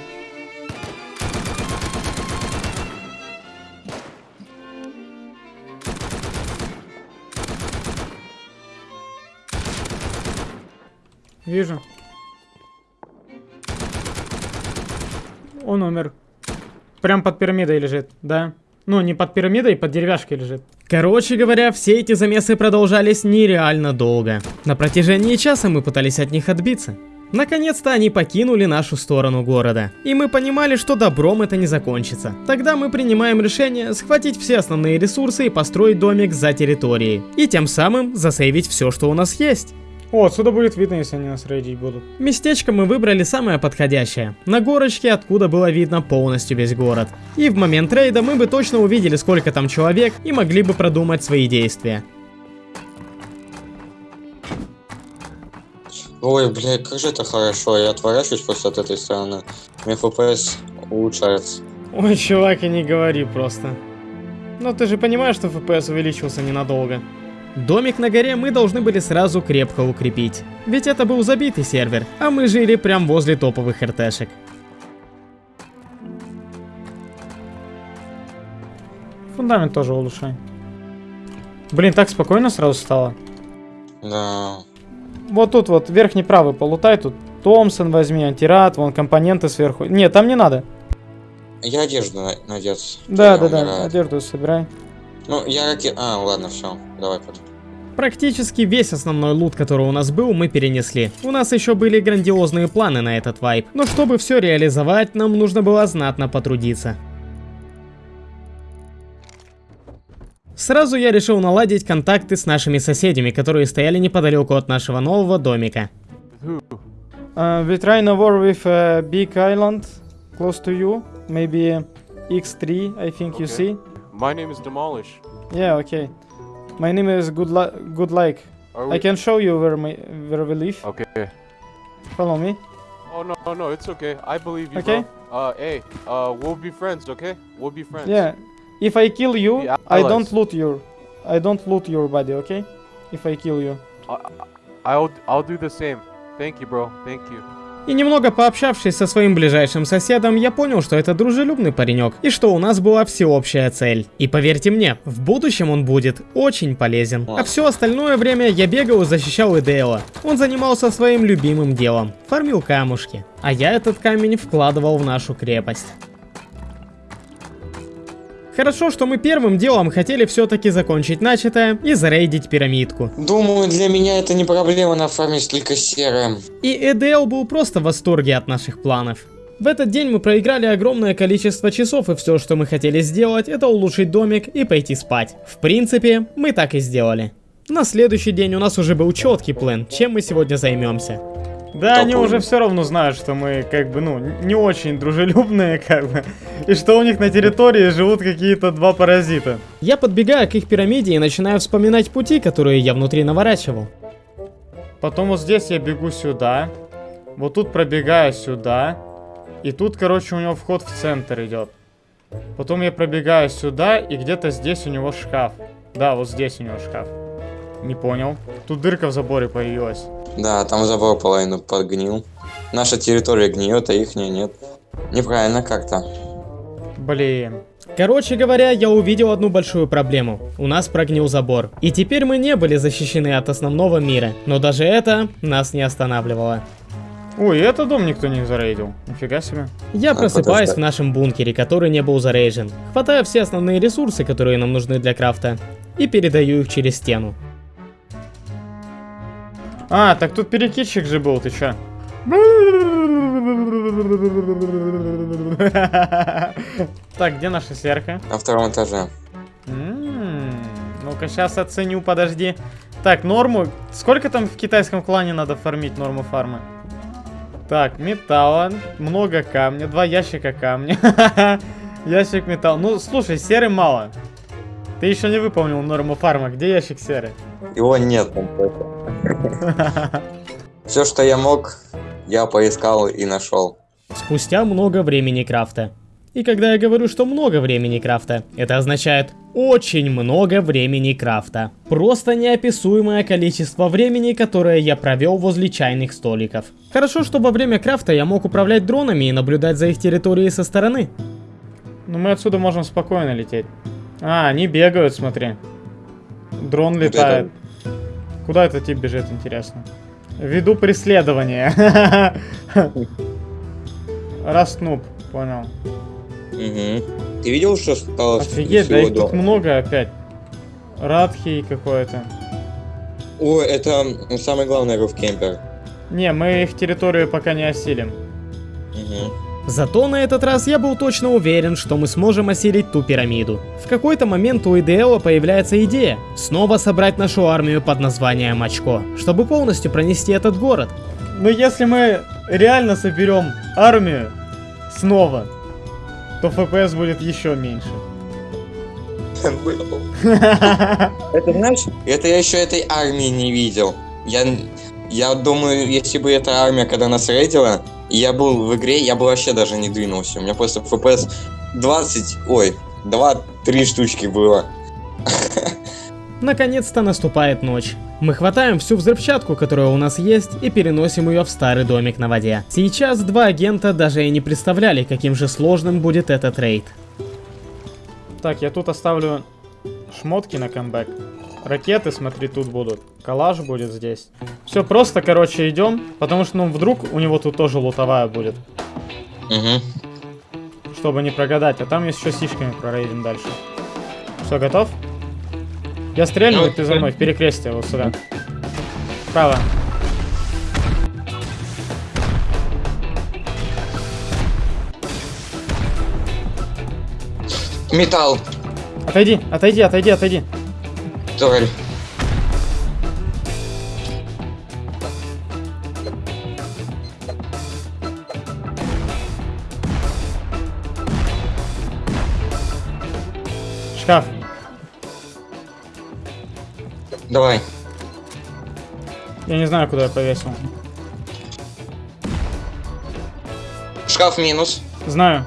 Вижу. Он умер. Прям под пирамидой лежит, да? Ну, не под пирамидой, под деревяшкой лежит. Короче говоря, все эти замесы продолжались нереально долго. На протяжении часа мы пытались от них отбиться. Наконец-то они покинули нашу сторону города. И мы понимали, что добром это не закончится. Тогда мы принимаем решение схватить все основные ресурсы и построить домик за территорией. И тем самым засейвить все, что у нас есть. О, отсюда будет видно, если они нас рейдить будут. Местечко мы выбрали самое подходящее. На горочке, откуда было видно полностью весь город. И в момент рейда мы бы точно увидели, сколько там человек, и могли бы продумать свои действия. Ой, блядь, как же это хорошо. Я отворачиваюсь просто от этой стороны. У меня FPS улучшается. Ой, чувак, и не говори просто. Ну, ты же понимаешь, что FPS увеличился ненадолго. Домик на горе мы должны были сразу крепко укрепить. Ведь это был забитый сервер, а мы жили прям возле топовых РТшек. Фундамент тоже улучшай. Блин, так спокойно сразу стало. Да. Вот тут вот, верхний правый полутай, тут Томпсон возьми, антирад, вон компоненты сверху. Нет, там не надо. Я одежду на- надеться. Да, да, да, одежду собирай. Ну, я раки... А, ладно, все. Давай потом. Практически весь основной лут, который у нас был, мы перенесли. У нас еще были грандиозные планы на этот вайп, но чтобы все реализовать, нам нужно было знатно потрудиться. Сразу я решил наладить контакты с нашими соседями, которые стояли неподалеку от нашего нового домика. Uh, we try a war with a big island close to you. Maybe X3, I think you Okay. see. My name is Demolish. Yeah, okay. My name is Good, Li- Good Like. Are I can show you where, my, where we live. Okay. Follow me. Oh no, no, no, it's okay. I believe you, Okay. bro. Uh, hey, uh, we'll be friends, okay? We'll be friends. Yeah. If I kill you, I don't loot your, I don't loot your body, okay? If I kill you. I'll, I'll do the same. Thank you, bro. Thank you. И немного пообщавшись со своим ближайшим соседом, я понял, что это дружелюбный паренек, и что у нас была всеобщая цель. И поверьте мне, в будущем он будет очень полезен. А все остальное время я бегал и защищал Идео. Он занимался своим любимым делом, фармил камушки. А я этот камень вкладывал в нашу крепость. Хорошо, что мы первым делом хотели все-таки закончить начатое и зарейдить пирамидку. Думаю, для меня это не проблема нафармить только серым. И Эдел был просто в восторге от наших планов. В этот день мы проиграли огромное количество часов, и все, что мы хотели сделать, это улучшить домик и пойти спать. В принципе, мы так и сделали. На следующий день у нас уже был четкий план, чем мы сегодня займемся. Да, они уже все равно знают, что мы как бы, ну, не очень дружелюбные, как бы. И что у них на территории живут какие-то два паразита. Я подбегаю к их пирамиде и начинаю вспоминать пути, которые я внутри наворачивал. Потом вот здесь я бегу сюда. Вот тут пробегаю сюда. И тут, короче, у него вход в центр идет. Потом я пробегаю сюда, и где-то здесь у него шкаф. Да, вот здесь у него шкаф. Не понял. Тут дырка в заборе появилась. Да, там забор половину подгнил. Наша территория гниет, а их нет. Неправильно как-то. Блин. Короче говоря, я увидел одну большую проблему. У нас прогнил забор. И теперь мы не были защищены от основного мира. Но даже это нас не останавливало. Ой, этот дом никто не зарейдил. Нифига себе. Я А, просыпаюсь подожди. в нашем бункере, который не был зарейжен. Хватаю все основные ресурсы, которые нам нужны для крафта, и передаю их через стену. А, так тут перекидчик же был, ты чё? Так, где наша сверха? На втором этаже. М, Ну-ка, сейчас оценю, подожди. Так, норму. Сколько там в китайском клане надо фармить норму фармы? Так, металла, много камня, два ящика камня. Ящик металла. Ну, слушай, серы мало. Ты еще не выполнил норму фарма. Где ящик серы? Его нет. Все, что я мог, я поискал и нашел. Спустя много времени крафта. И когда я говорю, что много времени крафта, это означает очень много времени крафта. Просто неописуемое количество времени, которое я провел возле чайных столиков. Хорошо, что во время крафта я мог управлять дронами и наблюдать за их территорией со стороны. Ну, мы отсюда можем спокойно лететь. А, они бегают, смотри. Дрон летает. Куда этот тип бежит, интересно? Веду преследование. Раснуп, понял. Угу. Ты видел, что стало Офигеть, да их тут много опять. Радхи какое-то. О, это самый главный руфкемпер. Не, мы их территорию пока не осилим. Угу. Зато на этот раз я был точно уверен, что мы сможем осилить ту пирамиду. В какой-то момент у Идеала появляется идея снова собрать нашу армию под названием Очко, чтобы полностью пронести этот город. Но если мы реально соберем армию снова, то FPS будет еще меньше. Это знаешь, это я еще этой армии не видел. Я, я думаю, если бы эта армия, когда нас рейдила, я был в игре, я бы вообще даже не двинулся. У меня просто FPS 20, ой, 2-3 штучки было. Наконец-то наступает ночь. Мы хватаем всю взрывчатку, которая у нас есть, и переносим ее в старый домик на воде. Сейчас два агента даже и не представляли, каким же сложным будет этот рейд. Так, я тут оставлю шмотки на камбэк. Ракеты, смотри, тут будут. Калаш будет здесь. Все, просто, короче, идем. Потому что, ну, вдруг у него тут тоже лутовая будет. Угу. Чтобы не прогадать. А там еще сишками прорейдим дальше. Все, готов? Я стрельну, и ты за мной. В перекрестие, вот сюда. Справа. Металл, Отойди, отойди, отойди, отойди. Турель. Шкаф. Давай. Я не знаю, куда я повесил. Шкаф минус. Знаю.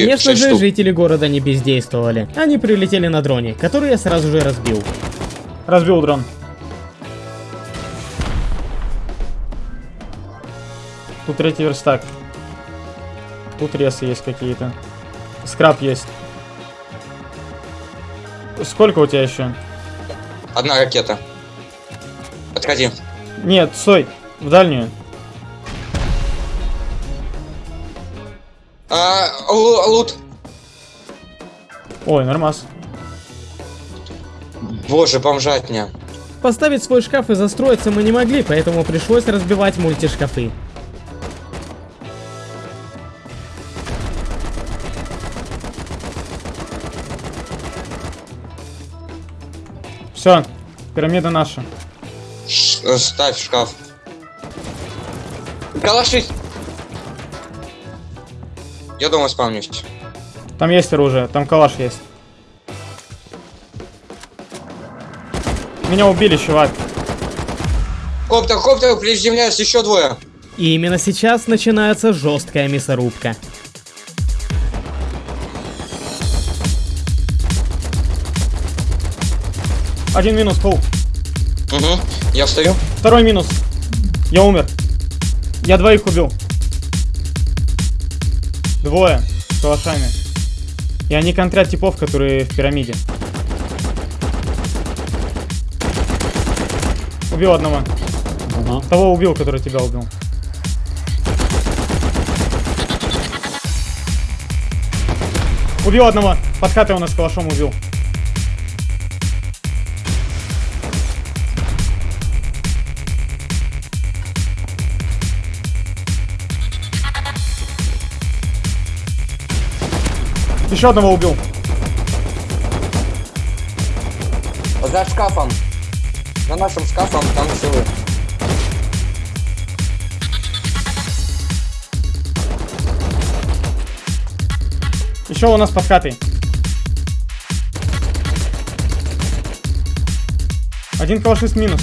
Конечно же, штук. жители города не бездействовали. Они прилетели на дроне, который я сразу же разбил. Разбил дрон. Тут третий верстак. Тут ресы есть какие-то. Скраб есть. Сколько у тебя еще? Одна ракета. Отходи. Нет, стой. В дальнюю. А, лу- лут. Ой, нормас. Боже, бомжатня. Поставить свой шкаф и застроиться мы не могли, поэтому пришлось разбивать мультишкафы. Все, пирамида наша. Ш- э, ставь шкаф. Калашись. Я дома спавнюсь. Там есть оружие, там калаш есть. Меня убили, чувак. Коптер, коптер, приземляются еще двое. И именно сейчас начинается жесткая мясорубка. Один минус, пол. Угу. Я встаю. Второй минус. Я умер. Я двоих убил. Двое. С калашами. И они контрят типов, которые в пирамиде. Убил одного. Того убил, который тебя убил. Убил одного. Под хатой у нас калашом убил. Еще одного убил. За шкафом. За нашим шкафом там силы. Еще у нас под хатой. Один калашист минус.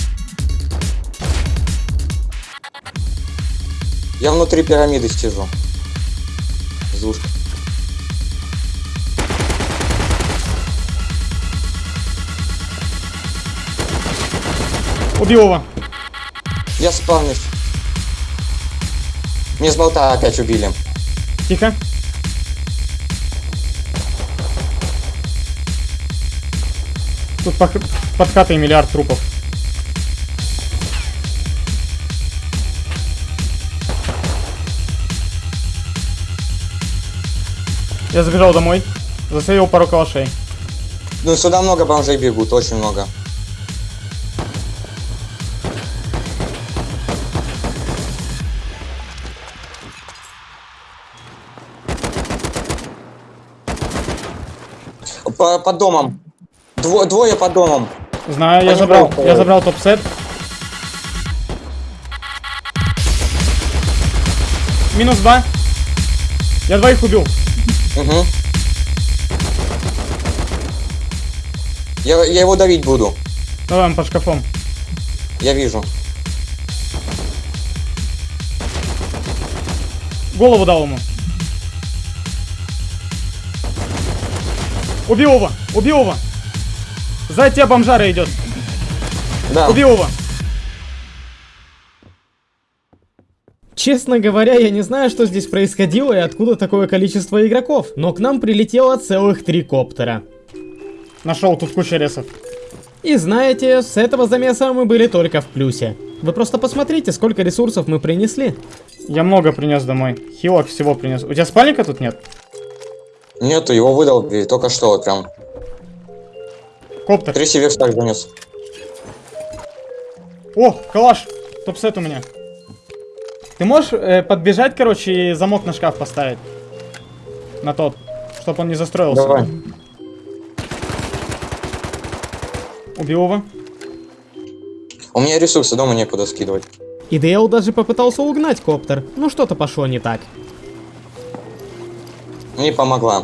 Я внутри пирамиды сижу. Зушка. Убил его. Я спавнюсь. Мне с болта опять убили. Тихо. Тут пох- под хатой миллиард трупов. Я забежал домой. Засейвил пару калашей. Ну, сюда много бомжей бегут, очень много. По, под домом. Дво- двое под домом. Знаю, я забрал, пробовали. я забрал топ-сет. Минус два. Я двоих убил. Угу. Я, я его давить буду. Давай он под шкафом. Я вижу. Голову дал ему. Убил его! Убил его! Сзади тебя бомжара идет. Да. Убил его! Честно говоря, я не знаю, что здесь происходило и откуда такое количество игроков, но к нам прилетело целых три коптера. Нашел тут куча ресов. И знаете, с этого замеса мы были только в плюсе. Вы просто посмотрите, сколько ресурсов мы принесли. Я много принес домой. Хилок всего принес. У тебя спальника тут нет? Нету, его выдал и только что вот прям. Коптер. Три северстак занес. О, калаш! Топ-сет у меня. Ты можешь э, подбежать, короче, и замок на шкаф поставить? На тот, чтобы он не застроился. Давай. Убил его. У меня ресурсы дома некуда скидывать. И Дейл даже попытался угнать коптер, но что-то пошло не так. Не помогла.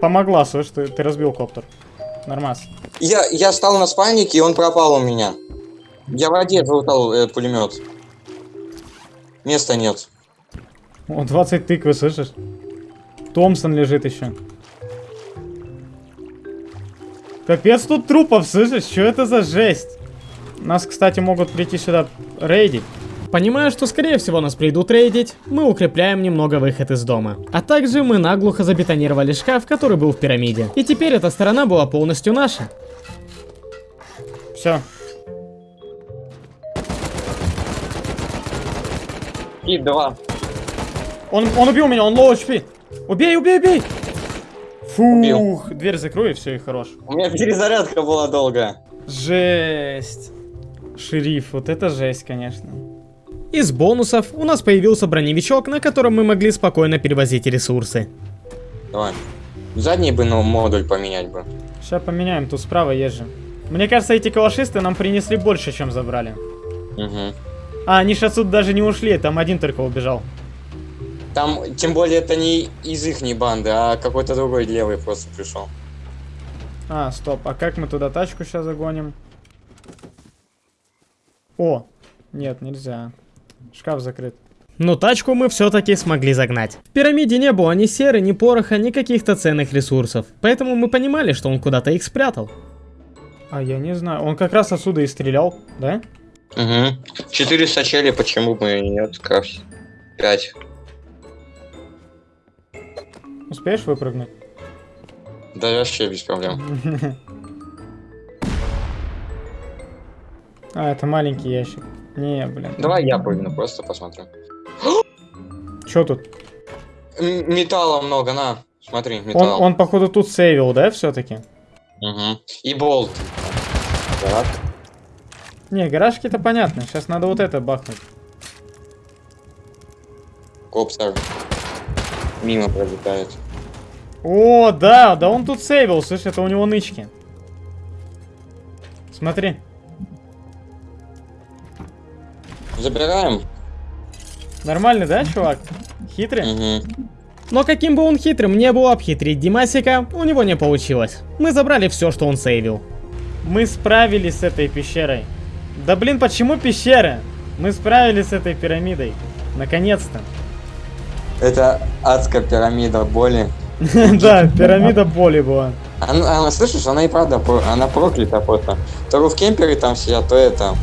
Помогла, слышь, ты, ты разбил коптер. Нормас. Я, я стал на спальнике, и он пропал у меня. Я в воде залутал э, пулемет. Места нет. О, 20 тыквы, слышишь? Томпсон лежит еще. Капец тут трупов, слышишь? Что это за жесть? Нас, кстати, могут прийти сюда рейдить. Понимая, что скорее всего нас придут рейдить, мы укрепляем немного выход из дома. А также мы наглухо забетонировали шкаф, который был в пирамиде. И теперь эта сторона была полностью наша. Все. И два. Он, он убил меня, он low HP. Убей, убей, убей! Фух, дверь закрой и все, и хорош. У меня перезарядка была долгая. Жесть. Шериф, вот это жесть, конечно. Из бонусов у нас появился броневичок, на котором мы могли спокойно перевозить ресурсы. Давай. Задний бы, ну, модуль поменять бы. Сейчас поменяем, тут справа есть же. Мне кажется, эти калашисты нам принесли больше, чем забрали. Угу. А, они ж отсюда даже не ушли, там один только убежал. Там, тем более, это не из их банды, а какой-то другой левый просто пришел. А, стоп, а как мы туда тачку сейчас загоним? О, нет, нельзя. Шкаф закрыт. Но тачку мы все-таки смогли загнать. В пирамиде не было ни серы, ни пороха, ни каких-то ценных ресурсов. Поэтому мы понимали, что он куда-то их спрятал. А я не знаю, он как раз отсюда и стрелял, да? Угу. Четыре сачели, почему бы и нет? Крафт. Пять. Успеешь выпрыгнуть? Да вообще без проблем. А, это маленький ящик. Не, блин. Давай я прыгну, просто посмотрю. Чё тут? М- металла много, на. Смотри, Он, металл. он походу тут сейвил, да, все-таки? Угу. И болт. Так. Не, гаражки-то понятно. Сейчас надо вот это бахнуть. Коптер. Мимо пролетает. О, да, да он тут сейвил, слышь, это у него нычки. Смотри. Забираем. Нормальный, да, чувак? Хитрый? Угу. Но каким бы он хитрым не был, обхитрить Димасика у него не получилось. Мы забрали все, что он сейвил. Мы справились с этой пещерой. Да блин, почему пещера? Мы справились с этой пирамидой. Наконец-то. Это адская пирамида боли. Да, пирамида боли была. Она, слышишь, она и правда, она проклята просто. То в кемпере там сидят, то это.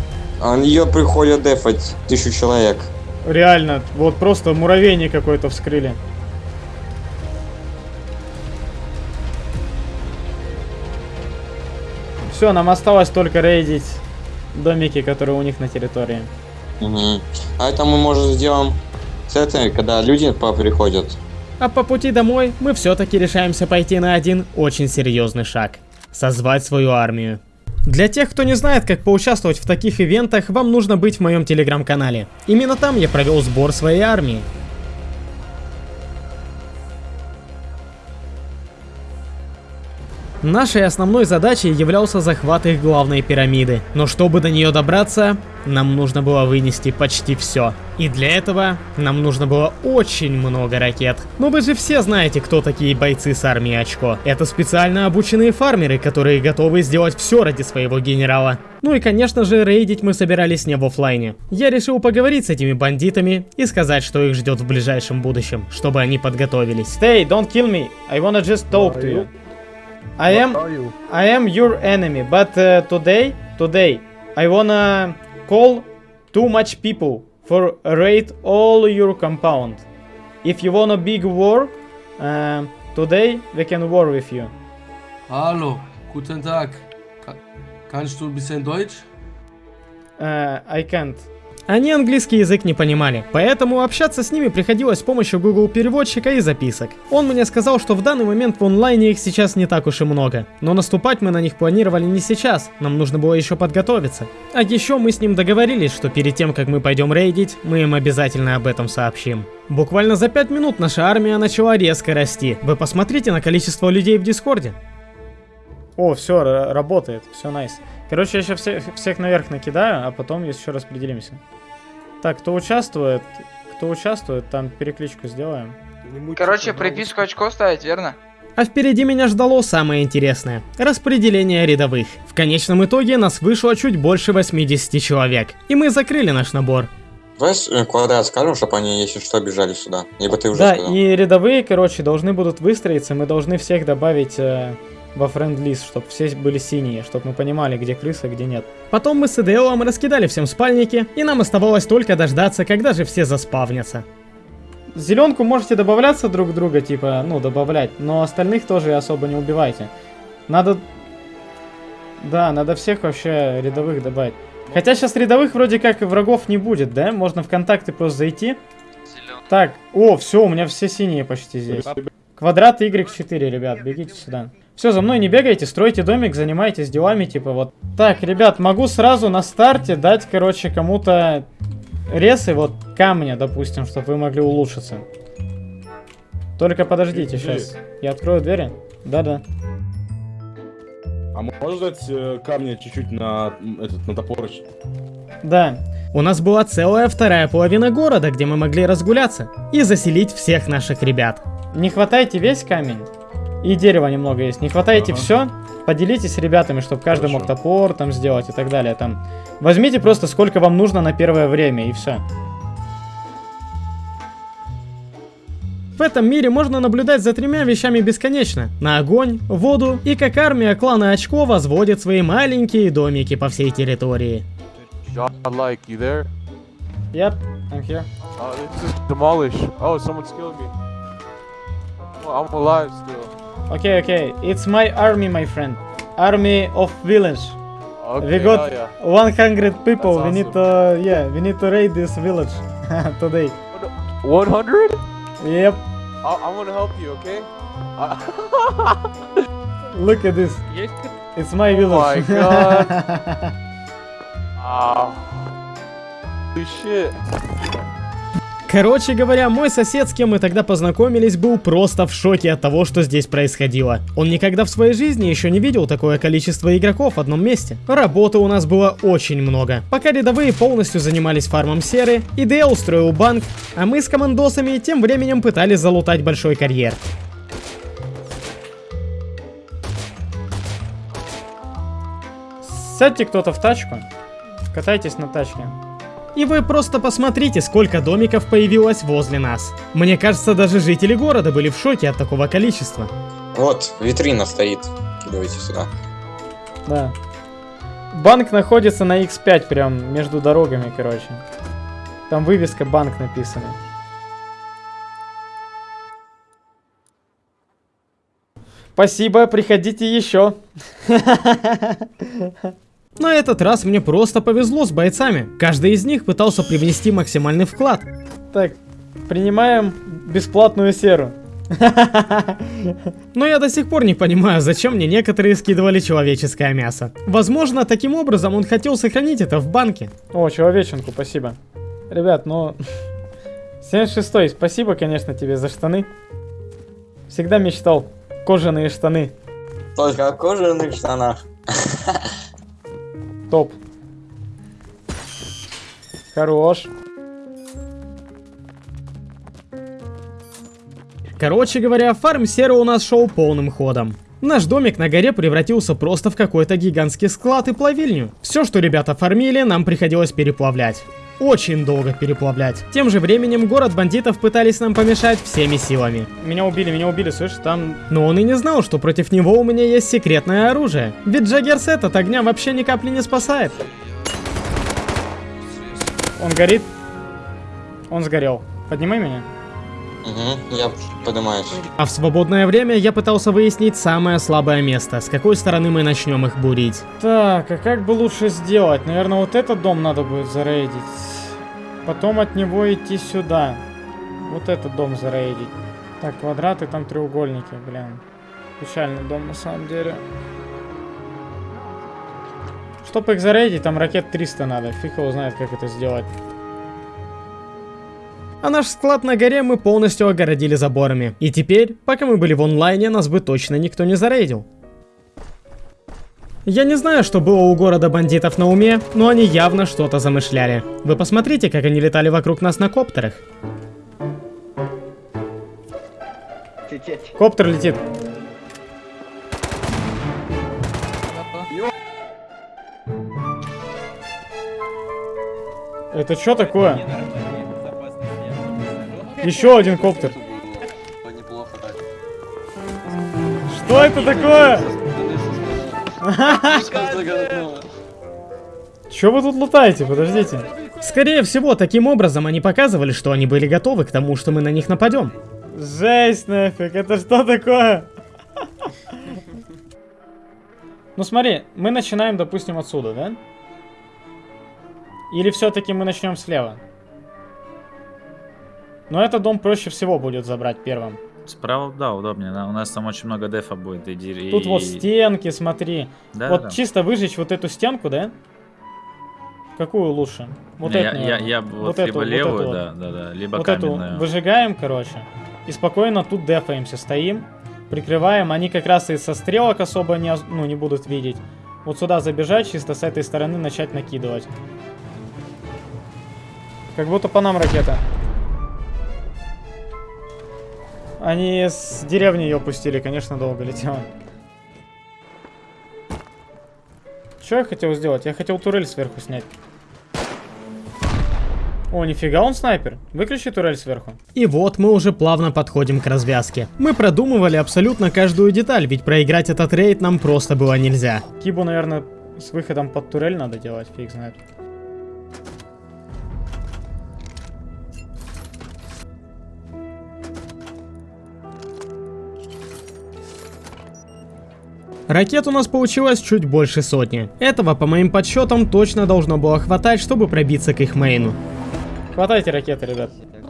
Он ее приходят дефать тысячу человек. Реально, вот просто муравейник какой-то вскрыли. Все, нам осталось только рейдить домики, которые у них на территории. Угу. А это мы, может, сделаем Это когда люди приходят. А по пути домой мы все-таки решаемся пойти на один очень серьезный шаг. Созвать свою армию. Для тех, кто не знает, как поучаствовать в таких ивентах, вам нужно быть в моем телеграм-канале. Именно там я провел сбор своей армии. Нашей основной задачей являлся захват их главной пирамиды. Но чтобы до нее добраться, нам нужно было вынести почти все. И для этого нам нужно было очень много ракет. Но вы же все знаете, кто такие бойцы с армией Очко. Это специально обученные фармеры, которые готовы сделать все ради своего генерала. Ну и конечно же, рейдить мы собирались не в оффлайне. Я решил поговорить с этими бандитами и сказать, что их ждет в ближайшем будущем, чтобы они подготовились. Stay, don't kill me. I wanna just talk to you. I am I am your enemy, but uh, today today I wanna call too much people for raid all your compound. If you want a big war, uh, today we can war with you. Hallo, guten Tag. Ka kannst du ein bisschen Deutsch? Uh, I can't. Они английский язык не понимали, поэтому общаться с ними приходилось с помощью Google переводчика и записок. Он мне сказал, что в данный момент в онлайне их сейчас не так уж и много, но наступать мы на них планировали не сейчас, нам нужно было еще подготовиться. А еще мы с ним договорились, что перед тем, как мы пойдем рейдить, мы им обязательно об этом сообщим. Буквально за 5 минут наша армия начала резко расти. Вы посмотрите на количество людей в Дискорде. О, все, работает, все найс. Короче, я сейчас всех, всех наверх накидаю, а потом еще распределимся. Так, кто участвует, кто участвует, там перекличку сделаем. Короче, приписку очко ставить, верно? А впереди меня ждало самое интересное – распределение рядовых. В конечном итоге нас вышло чуть больше 80 человек, и мы закрыли наш набор. Давай э, квадрат скажем, чтобы они, если что, бежали сюда. Либо ты уже Да, сказал. и рядовые, короче, должны будут выстроиться, мы должны всех добавить э, во френд-лист, чтобы все были синие, чтобы мы понимали, где крыса, где нет. Потом мы с Идеолом раскидали всем спальники, и нам оставалось только дождаться, когда же все заспавнятся. Зеленку можете добавляться друг друга, типа, ну, добавлять, но остальных тоже особо не убивайте. Надо... Да, надо всех вообще рядовых добавить. Хотя сейчас рядовых вроде как врагов не будет, да? Можно в контакты просто зайти. Так, о, все, у меня все синие почти здесь. Квадрат Y4, ребят, бегите сюда. Все, за мной не бегайте, стройте домик, занимайтесь делами, типа вот. Так, ребят, могу сразу на старте дать, короче, кому-то ресы, вот камня, допустим, чтобы вы могли улучшиться. Только подождите сейчас. Я открою двери. Да-да. А можешь дать э, камня чуть-чуть на этот на топорыч? Да. У нас была целая вторая половина города, где мы могли разгуляться и заселить всех наших ребят. Не хватайте весь камень. И дерева немного есть. Не хватаете Ага. все, поделитесь с ребятами, чтобы каждый мог Хорошо. топор там сделать и так далее. Там. Возьмите просто сколько вам нужно на первое время и все. В этом мире можно наблюдать за тремя вещами бесконечно. На огонь, воду и как армия клана Очко возводит свои маленькие домики по всей территории. John, like, you there? Yep, I'm here. Uh, it's just demolish. Oh, someone's killing me. Oh, I'm alive still. Okay, okay. It's my army, my friend. Army of village. Okay, we got hell yeah. 100 people. That's We need to, yeah, we need to raid this village today. 100? Yep. I I'm gonna help you, okay? Look at this. It's my Oh village. my God. Ah. Holy shit. Короче говоря, мой сосед, с кем мы тогда познакомились, был просто в шоке от того, что здесь происходило. Он никогда в своей жизни еще не видел такое количество игроков в одном месте. Работы у нас было очень много. Пока рядовые полностью занимались фармом серы, ИД устроил банк, а мы с командосами тем временем пытались залутать большой карьер. Сядьте кто-то в тачку, катайтесь на тачке. И вы просто посмотрите, сколько домиков появилось возле нас. Мне кажется, даже жители города были в шоке от такого количества. Вот, витрина стоит. Кидывайте сюда. Да. Банк находится на X5, прям между дорогами, короче. Там вывеска банк написана. Спасибо, приходите еще. На этот раз мне просто повезло с бойцами. Каждый из них пытался привнести максимальный вклад. Так, Принимаем бесплатную серу. Но я до сих пор не понимаю, зачем мне некоторые скидывали человеческое мясо. Возможно, таким образом он хотел сохранить это в банке. О, человеченку, спасибо. Ребят, ну... 76 спасибо, конечно, тебе за штаны. Всегда мечтал. Кожаные штаны. Только о кожаных штанах. Топ. Хорош. Короче говоря, фарм сера у нас шел полным ходом. Наш домик на горе превратился просто в какой-то гигантский склад и плавильню. Все, что ребята фармили, нам приходилось переплавлять. Очень долго переплавлять. Тем же временем город бандитов пытались нам помешать всеми силами. Меня убили, меня убили, слышишь, там... Но он и не знал, что против него у меня есть секретное оружие. Ведь Джаггерсет от огня вообще ни капли не спасает. Он горит. Он сгорел. Поднимай меня. Угу, я поднимаюсь. А в свободное время я пытался выяснить самое слабое место, с какой стороны мы начнем их бурить. Так, а как бы лучше сделать? Наверное, вот этот дом надо будет зарейдить. Потом от него идти сюда. Вот этот дом зарейдить. Так, квадраты, там треугольники, блин. Печальный дом на самом деле. Чтобы их зарейдить, там ракет 300 надо. Фиг его знает, как это сделать. А наш склад на горе мы полностью огородили заборами. И теперь, пока мы были в онлайне, нас бы точно никто не зарейдил. Я не знаю, что было у города бандитов на уме, но они явно что-то замышляли. Вы посмотрите, как они летали вокруг нас на коптерах. Коптер летит. Это что такое? Еще один коптер. Что это такое? Че вы тут лутаете? Подождите. Скорее всего, таким образом они показывали, что они были готовы к тому, что мы на них нападем. Жесть нафиг, это что такое? Ну смотри, мы начинаем, допустим, отсюда, да? Или все-таки мы начнем слева? Но этот дом проще всего будет забрать первым. Справа, да, удобнее. У нас там очень много дефа будет. И, и- Тут вот стенки, смотри. Да, вот да. чисто выжечь вот эту стенку, да? Какую лучше? Вот Не, эту, я, я, я вот, Вот эту, либо вот левую, эту вот. да, да, да, либо вот каменную. эту выжигаем, короче. И спокойно тут дефаемся, стоим, прикрываем. Они как раз и со стрелок особо не, ну, не будут видеть. Вот сюда забежать, чисто с этой стороны начать накидывать. Как будто по нам ракета. Они с деревни ее пустили, конечно, долго летела. Что я хотел сделать? Я хотел турель сверху снять. О, нифига он снайпер. Выключи турель сверху. И вот мы уже плавно подходим к развязке. Мы продумывали абсолютно каждую деталь, ведь проиграть этот рейд нам просто было нельзя. Кибу, наверное, с выходом под турель надо делать, фиг знает. Ракет у нас получилось чуть больше сотни. Этого, по моим подсчетам, точно должно было хватать, чтобы пробиться к их мейну. Хватайте ракеты, ребят.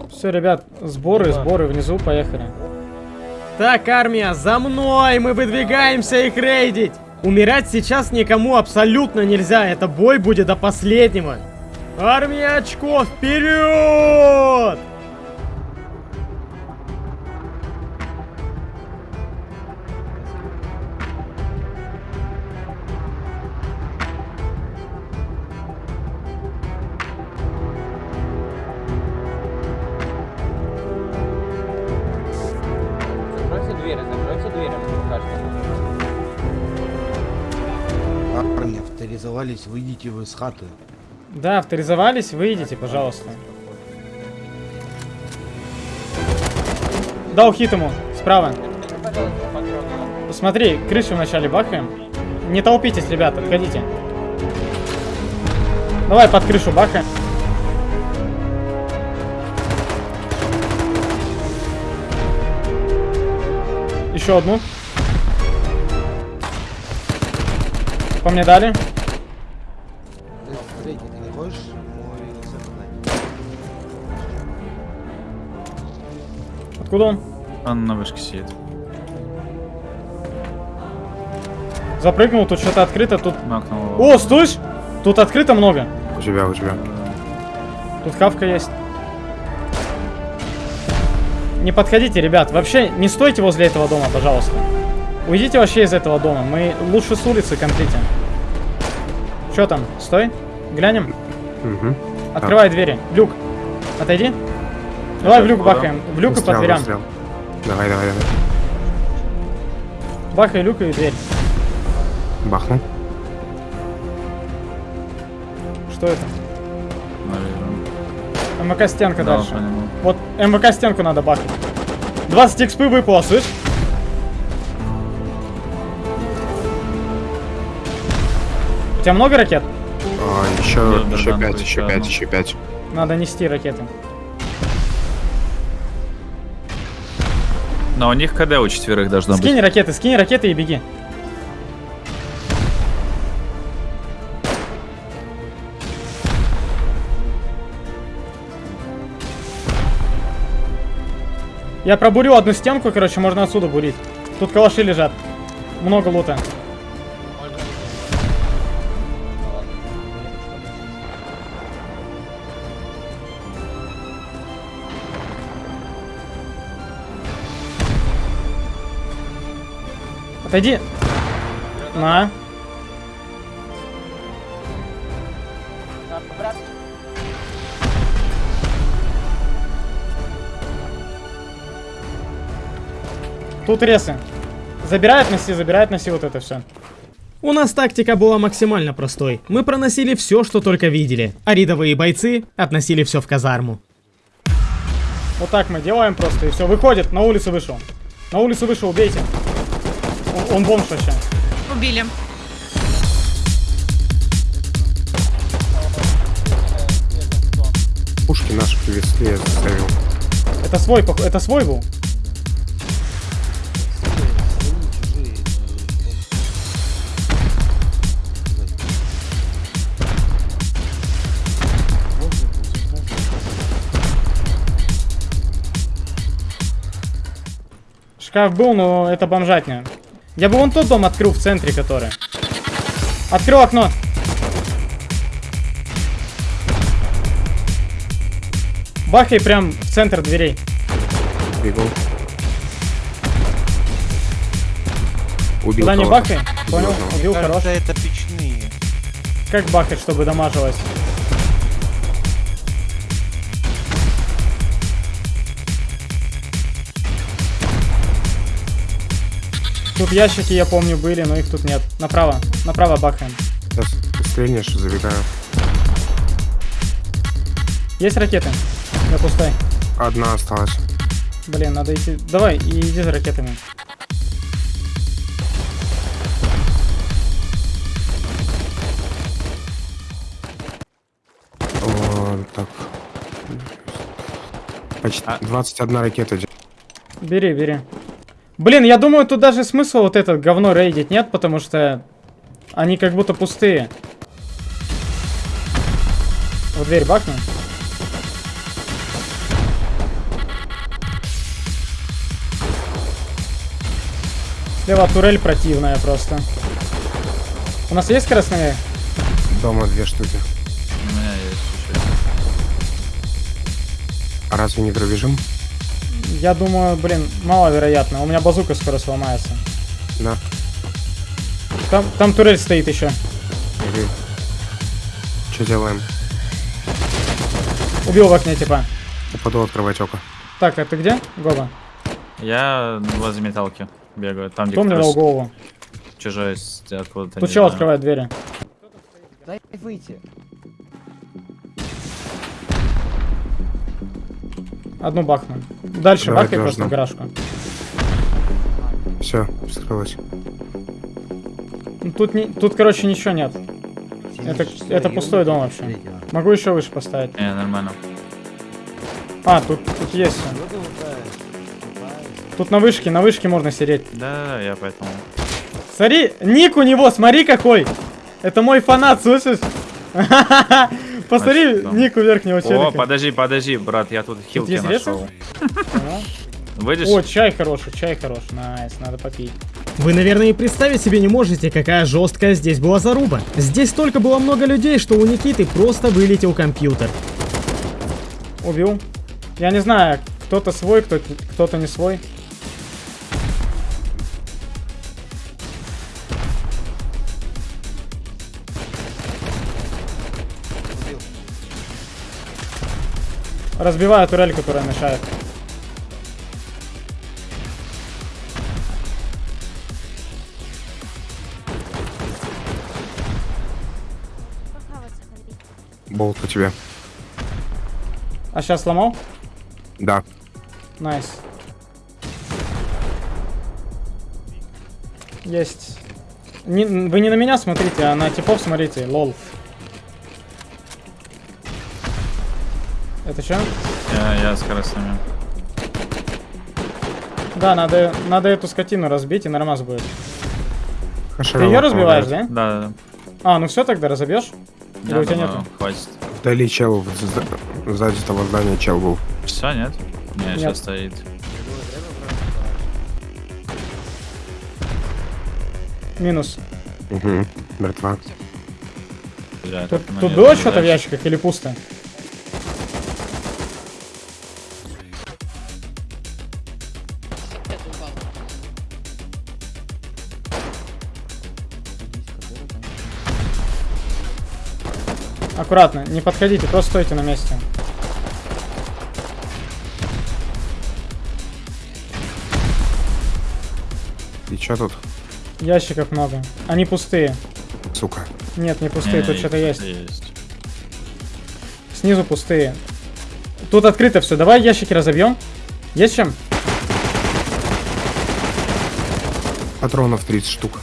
Все, ребят, сборы, сборы, внизу, поехали. Так, армия, за мной! Мы выдвигаемся их рейдить! Умирать сейчас никому абсолютно нельзя, это бой будет до последнего. Армия очков, вперед! Выйдите вы из хаты. Да, авторизовались, выйдите, пожалуйста. Дал хит ему, справа. Посмотри, крышу вначале бахаем. Не толпитесь, ребята, отходите. Давай под крышу бахаем. Еще одну. По мне дали. Откуда он? Он на вышке сидит. Запрыгнул, тут что-то открыто, тут... Макнул. О, слышь! Тут открыто много. У тебя, у тебя. Тут хавка есть. Не подходите, ребят. Вообще, не стойте возле этого дома, пожалуйста. Уйдите вообще из этого дома. Мы лучше с улицы комплитим. Что там? Стой. Глянем. Угу. Открывай двери. Люк. Отойди. Давай в люк бахаем. В люк и по дверям. Давай, давай, давай. Бахай люк и дверь. Бахнул. Что это? Наверное. МВК стенка Да, дальше. понял. Вот МВК стенку надо бахать. 20 экспы выпало, слышь? У тебя много ракет? А, еще, Нет, еще братан, пять, еще еще пять, одну. еще пять. Надо нести ракеты. Но у них КД у четверых должно быть. Скинь ракеты, скинь ракеты и беги. Я пробурю одну стенку, короче, можно отсюда бурить. Тут калаши лежат. Много лута. Отойди. На. Тут ресы. Забирай, относи, забирай, относи вот это все. У нас тактика была максимально простой. Мы проносили все, что только видели, а рядовые бойцы относили все в казарму. Вот так мы делаем просто, и все. Выходит, на улицу вышел. На улицу вышел, убейте. Он, он бомж вообще. Убили. Пушки наши привезли, я заставил. Это свой, это свой был. Шкаф был, но это бомжатня. Я бы вон тот дом открыл в центре, который. Открыл окно. Бахай прям в центр дверей. Бегу. Убил Туда не бахай. Понял? одного. Убил, хорош. это печные. Как бахать, чтобы дамажилось? Тут ящики, я помню, были, но их тут нет. Направо, направо бахаем. Сейчас стрельнешь, забегаю. Есть ракеты? Я пустой. Одна осталась. Блин, надо идти. Давай, и иди за ракетами. О, так. Почти 21 ракета. идет. Бери, бери. Блин, я думаю, тут даже смысл вот этот говно рейдить нет, потому что они как будто пустые. В дверь бахни. Слева турель противная просто. У нас есть скоростные? Дома две штуки. У меня есть еще. А разве не пробежим? Я думаю, блин, маловероятно. У меня базука скоро сломается. Да. Там, там турель стоит еще. Что делаем? Убил в окне, типа. Упаду открывать око. Так, а ты где? Гоба. Я возле металки бегаю. Там, где Кто мне как дал голову? чужой с- откуда-то. Тут чел открывает двери. Дай выйти. Одну бахну. Дальше Давай, бахай просто должно. в гаражку. Все, вскрылось. Тут, не, тут, короче, ничего нет. Это, это пустой дом вообще. Могу еще выше поставить. Не, нормально. А, тут, тут есть все. Тут на вышке, на вышке можно сидеть. Да, я поэтому. Смотри, ник у него, смотри какой. Это мой фанат, слышишь? Посмотри, Значит, да. ник у верхнего О, челика. подожди, подожди, брат, я тут хилки нашел. Выйдешь? О, чай хороший, чай хороший. Nice, надо попить. Вы, наверное, и представить себе не можете, какая жесткая здесь была заруба. Здесь столько было много людей, что у Никиты просто вылетел компьютер. Убил. Я не знаю, кто-то свой, кто- кто-то не свой. Разбиваю турель, которая мешает. Болт по тебе. А сейчас сломал? Да. Nice. Есть. Не- вы не на меня смотрите, а на типов смотрите, lol. Это что? Я, я с красными. Да, надо, надо эту скотину разбить и нормас будет. Ты ее разбиваешь, помогает. да? Да, да, да. А, ну все тогда разобьешь? Или Я у тебя думаю, нету? Хватит. Вдали чел, за- сзади того здания чел был. Все, нет? Не, Нет. сейчас стоит. Минус. Угу. Мертва. Бля, Тут, тут было что-то в ящиках или пусто? Аккуратно, не подходите, просто стойте на месте. И чё тут, Ящиков много. Они пустые. сука? Нет, не пустые, Не, тут что-то есть. Есть. Снизу пустые. Тут открыто все. Давай ящики разобьем. Есть чем? Патронов 30 штук.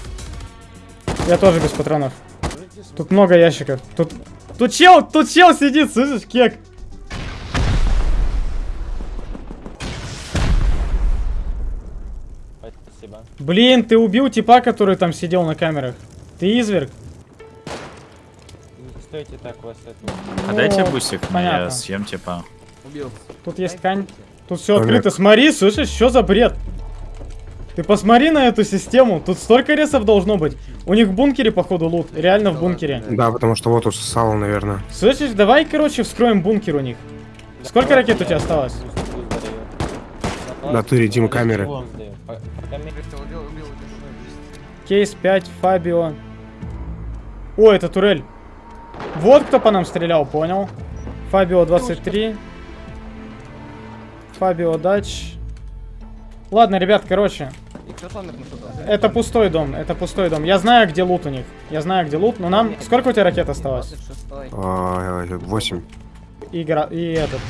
Я тоже без патронов. Тут много ящиков. Тут. Тут чел, тут чел сидит, слышишь, кек. Блин, ты убил типа, который там сидел на камерах. Ты изверг. Стойте так, вас это... А Ну, дайте бустик, мне, понятно. я съем типа. Тут есть ткань. Тут все открыто. Смотри, слышишь, что за бред? Ты посмотри на эту систему. Тут столько ресов должно быть. У них в бункере, походу, лут. Реально в бункере. Да, потому что вот уж сало, наверное. Слышишь, давай, короче, вскроем бункер у них. Сколько ракет у тебя осталось? Да ты редим камеры. Кейс 5, Фабио. О, это турель. Вот кто по нам стрелял, понял. Фабио 23. Фабио Дач. Ладно, ребят, короче. Это пустой дом, это пустой дом. Я знаю, где лут у них. Я знаю, где лут, но нам... Сколько у тебя ракет осталось? А, 8. И, гра- и этот.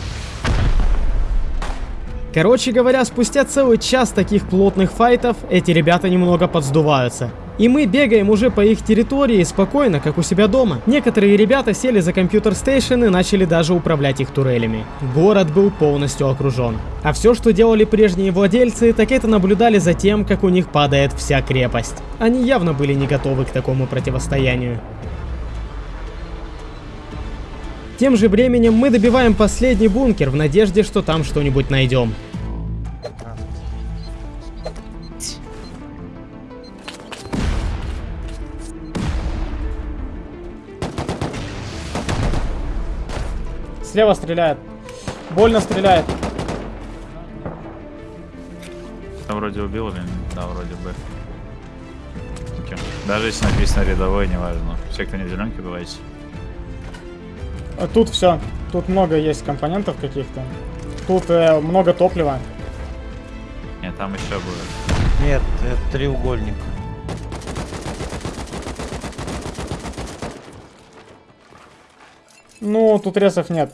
Короче говоря, спустя целый час таких плотных файтов, эти ребята немного подсдуваются. И мы бегаем уже по их территории спокойно, как у себя дома. Некоторые ребята сели за компьютер стейшн и начали даже управлять их турелями. Город был полностью окружен. А все, что делали прежние владельцы, так это наблюдали за тем, как у них падает вся крепость. Они явно были не готовы к такому противостоянию. Тем же временем мы добиваем последний бункер в надежде, что там что-нибудь найдем. Слева стреляет. Больно стреляет. Там вроде убил или нет? Да, вроде бы. Даже если написано рядовой, неважно. Все, кто не в зеленке, давайте. А Тут все. Тут много есть компонентов каких-то. Тут э, много топлива. Нет, там еще будет. Нет, это треугольник. Ну, тут ресов нет.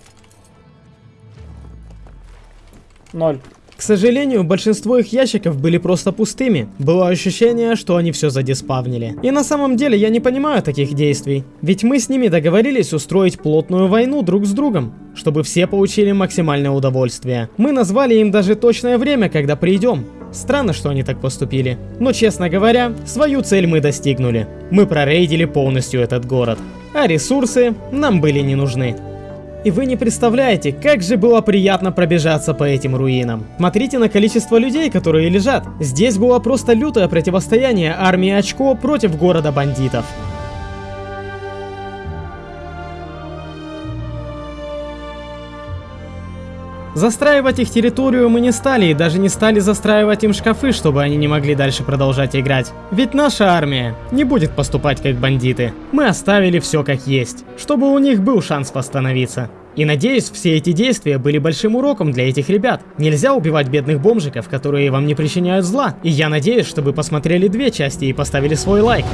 Ноль. К сожалению, большинство их ящиков были просто пустыми. Было ощущение, что они все задиспавнили. И на самом деле я не понимаю таких действий. Ведь мы с ними договорились устроить плотную войну друг с другом, чтобы все получили максимальное удовольствие. Мы назвали им даже точное время, когда придем. Странно, что они так поступили. Но честно говоря, свою цель мы достигнули. Мы прорейдили полностью этот город. А ресурсы нам были не нужны. И вы не представляете, как же было приятно пробежаться по этим руинам. Смотрите на количество людей, которые лежат. Здесь было просто лютое противостояние армии Очко против города бандитов. Застраивать их территорию мы не стали и даже не стали застраивать им шкафы, чтобы они не могли дальше продолжать играть. Ведь наша армия не будет поступать как бандиты. Мы оставили все как есть, чтобы у них был шанс восстановиться. И надеюсь, все эти действия были большим уроком для этих ребят. Нельзя убивать бедных бомжиков, которые вам не причиняют зла. И я надеюсь, что вы посмотрели две части и поставили свой лайк.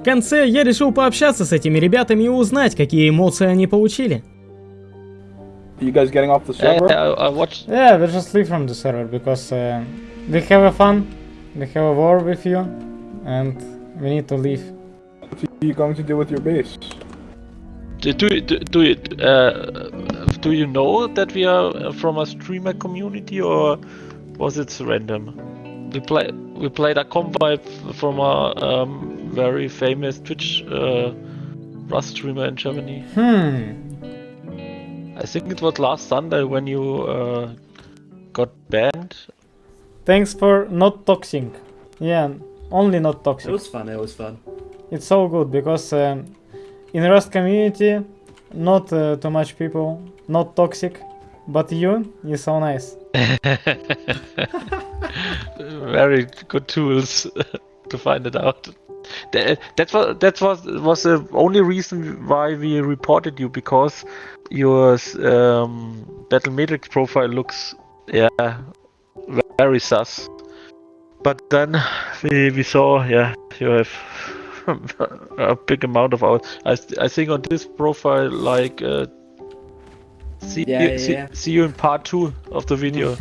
В конце я решил пообщаться с этими ребятами и узнать, какие эмоции они получили. You guys getting off the server? Uh, I watched. Yeah, we just leave from the server because uh, we have a fun, we have a war with you, and we need to leave. What are you going to do with your base? Do do do, you uh, do you know that we are from a streamer community or was it random? We play we played a convoy from a um, very famous Twitch uh, Rust streamer in Germany. Hmm. I think it was last Sunday when you uh, got banned. Thanks for not toxic. Yeah, only not toxic. It was fun, it was fun. It's so good because um, in Rust community, not uh, too much people, not toxic, but you is so nice. very good tools to find it out. That, that was that was was the only reason why we reported you because your um, Battle Matrix profile looks yeah very sus. But then we we saw yeah you have a big amount of hours. I I think on this profile like. Uh, See, Yeah, you, yeah, see, yeah. see you in part two of the video.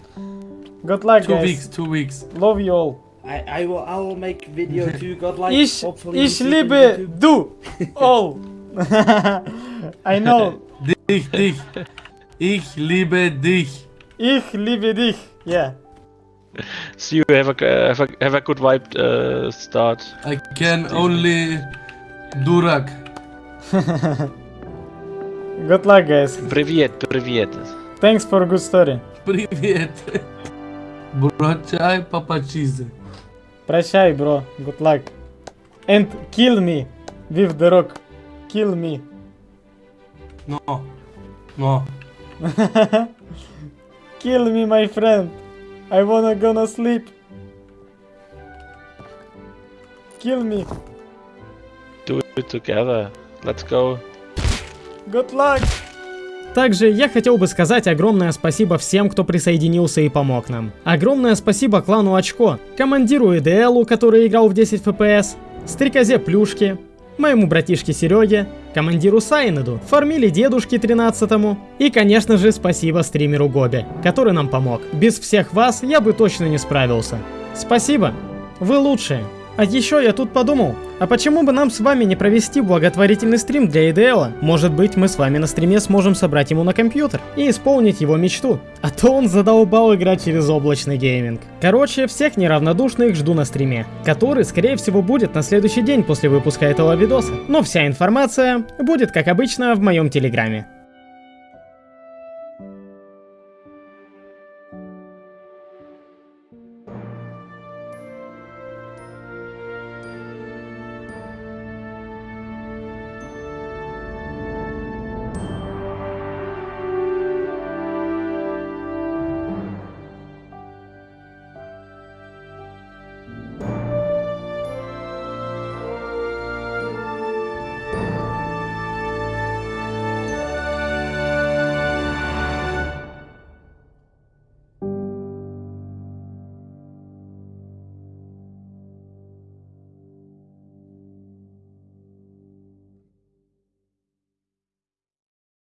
Good luck, Two guys. weeks, two weeks. Love you all. I, I will I will make video too, God like Ich, hopefully ich you see it on liebe YouTube. du all. I know. Dich, dich. Ich liebe dich. Ich liebe dich. Yeah. See you have a have a, have a good vibe uh, start. I can only Durak. Good luck, guys. Привет, привет. Thanks for a good story. Привет. Брочай папачизы. Прощай, bro. Good luck. And kill me with the rock. Kill me. No. No. Kill me, my friend. I wanna gonna sleep. Kill me. Do it together. Let's go. Good luck. Также я хотел бы сказать огромное спасибо всем, кто присоединился и помог нам. Огромное спасибо клану Очко, командиру ИДЛу, который играл в 10 FPS, Стрекозе Плюшки, моему братишке Сереге, командиру Сайнеду, фармили дедушке 13 и, конечно же, спасибо стримеру Гобе, который нам помог. Без всех вас я бы точно не справился. Спасибо, вы лучшие. А еще я тут подумал, а почему бы нам с вами не провести благотворительный стрим для IDL? Может быть, мы с вами на стриме сможем собрать ему на компьютер и исполнить его мечту. А то он задолбал играть через облачный гейминг. Короче, всех неравнодушных жду на стриме, который, скорее всего, будет на следующий день после выпуска этого видоса. Но вся информация будет, как обычно, в моем телеграме.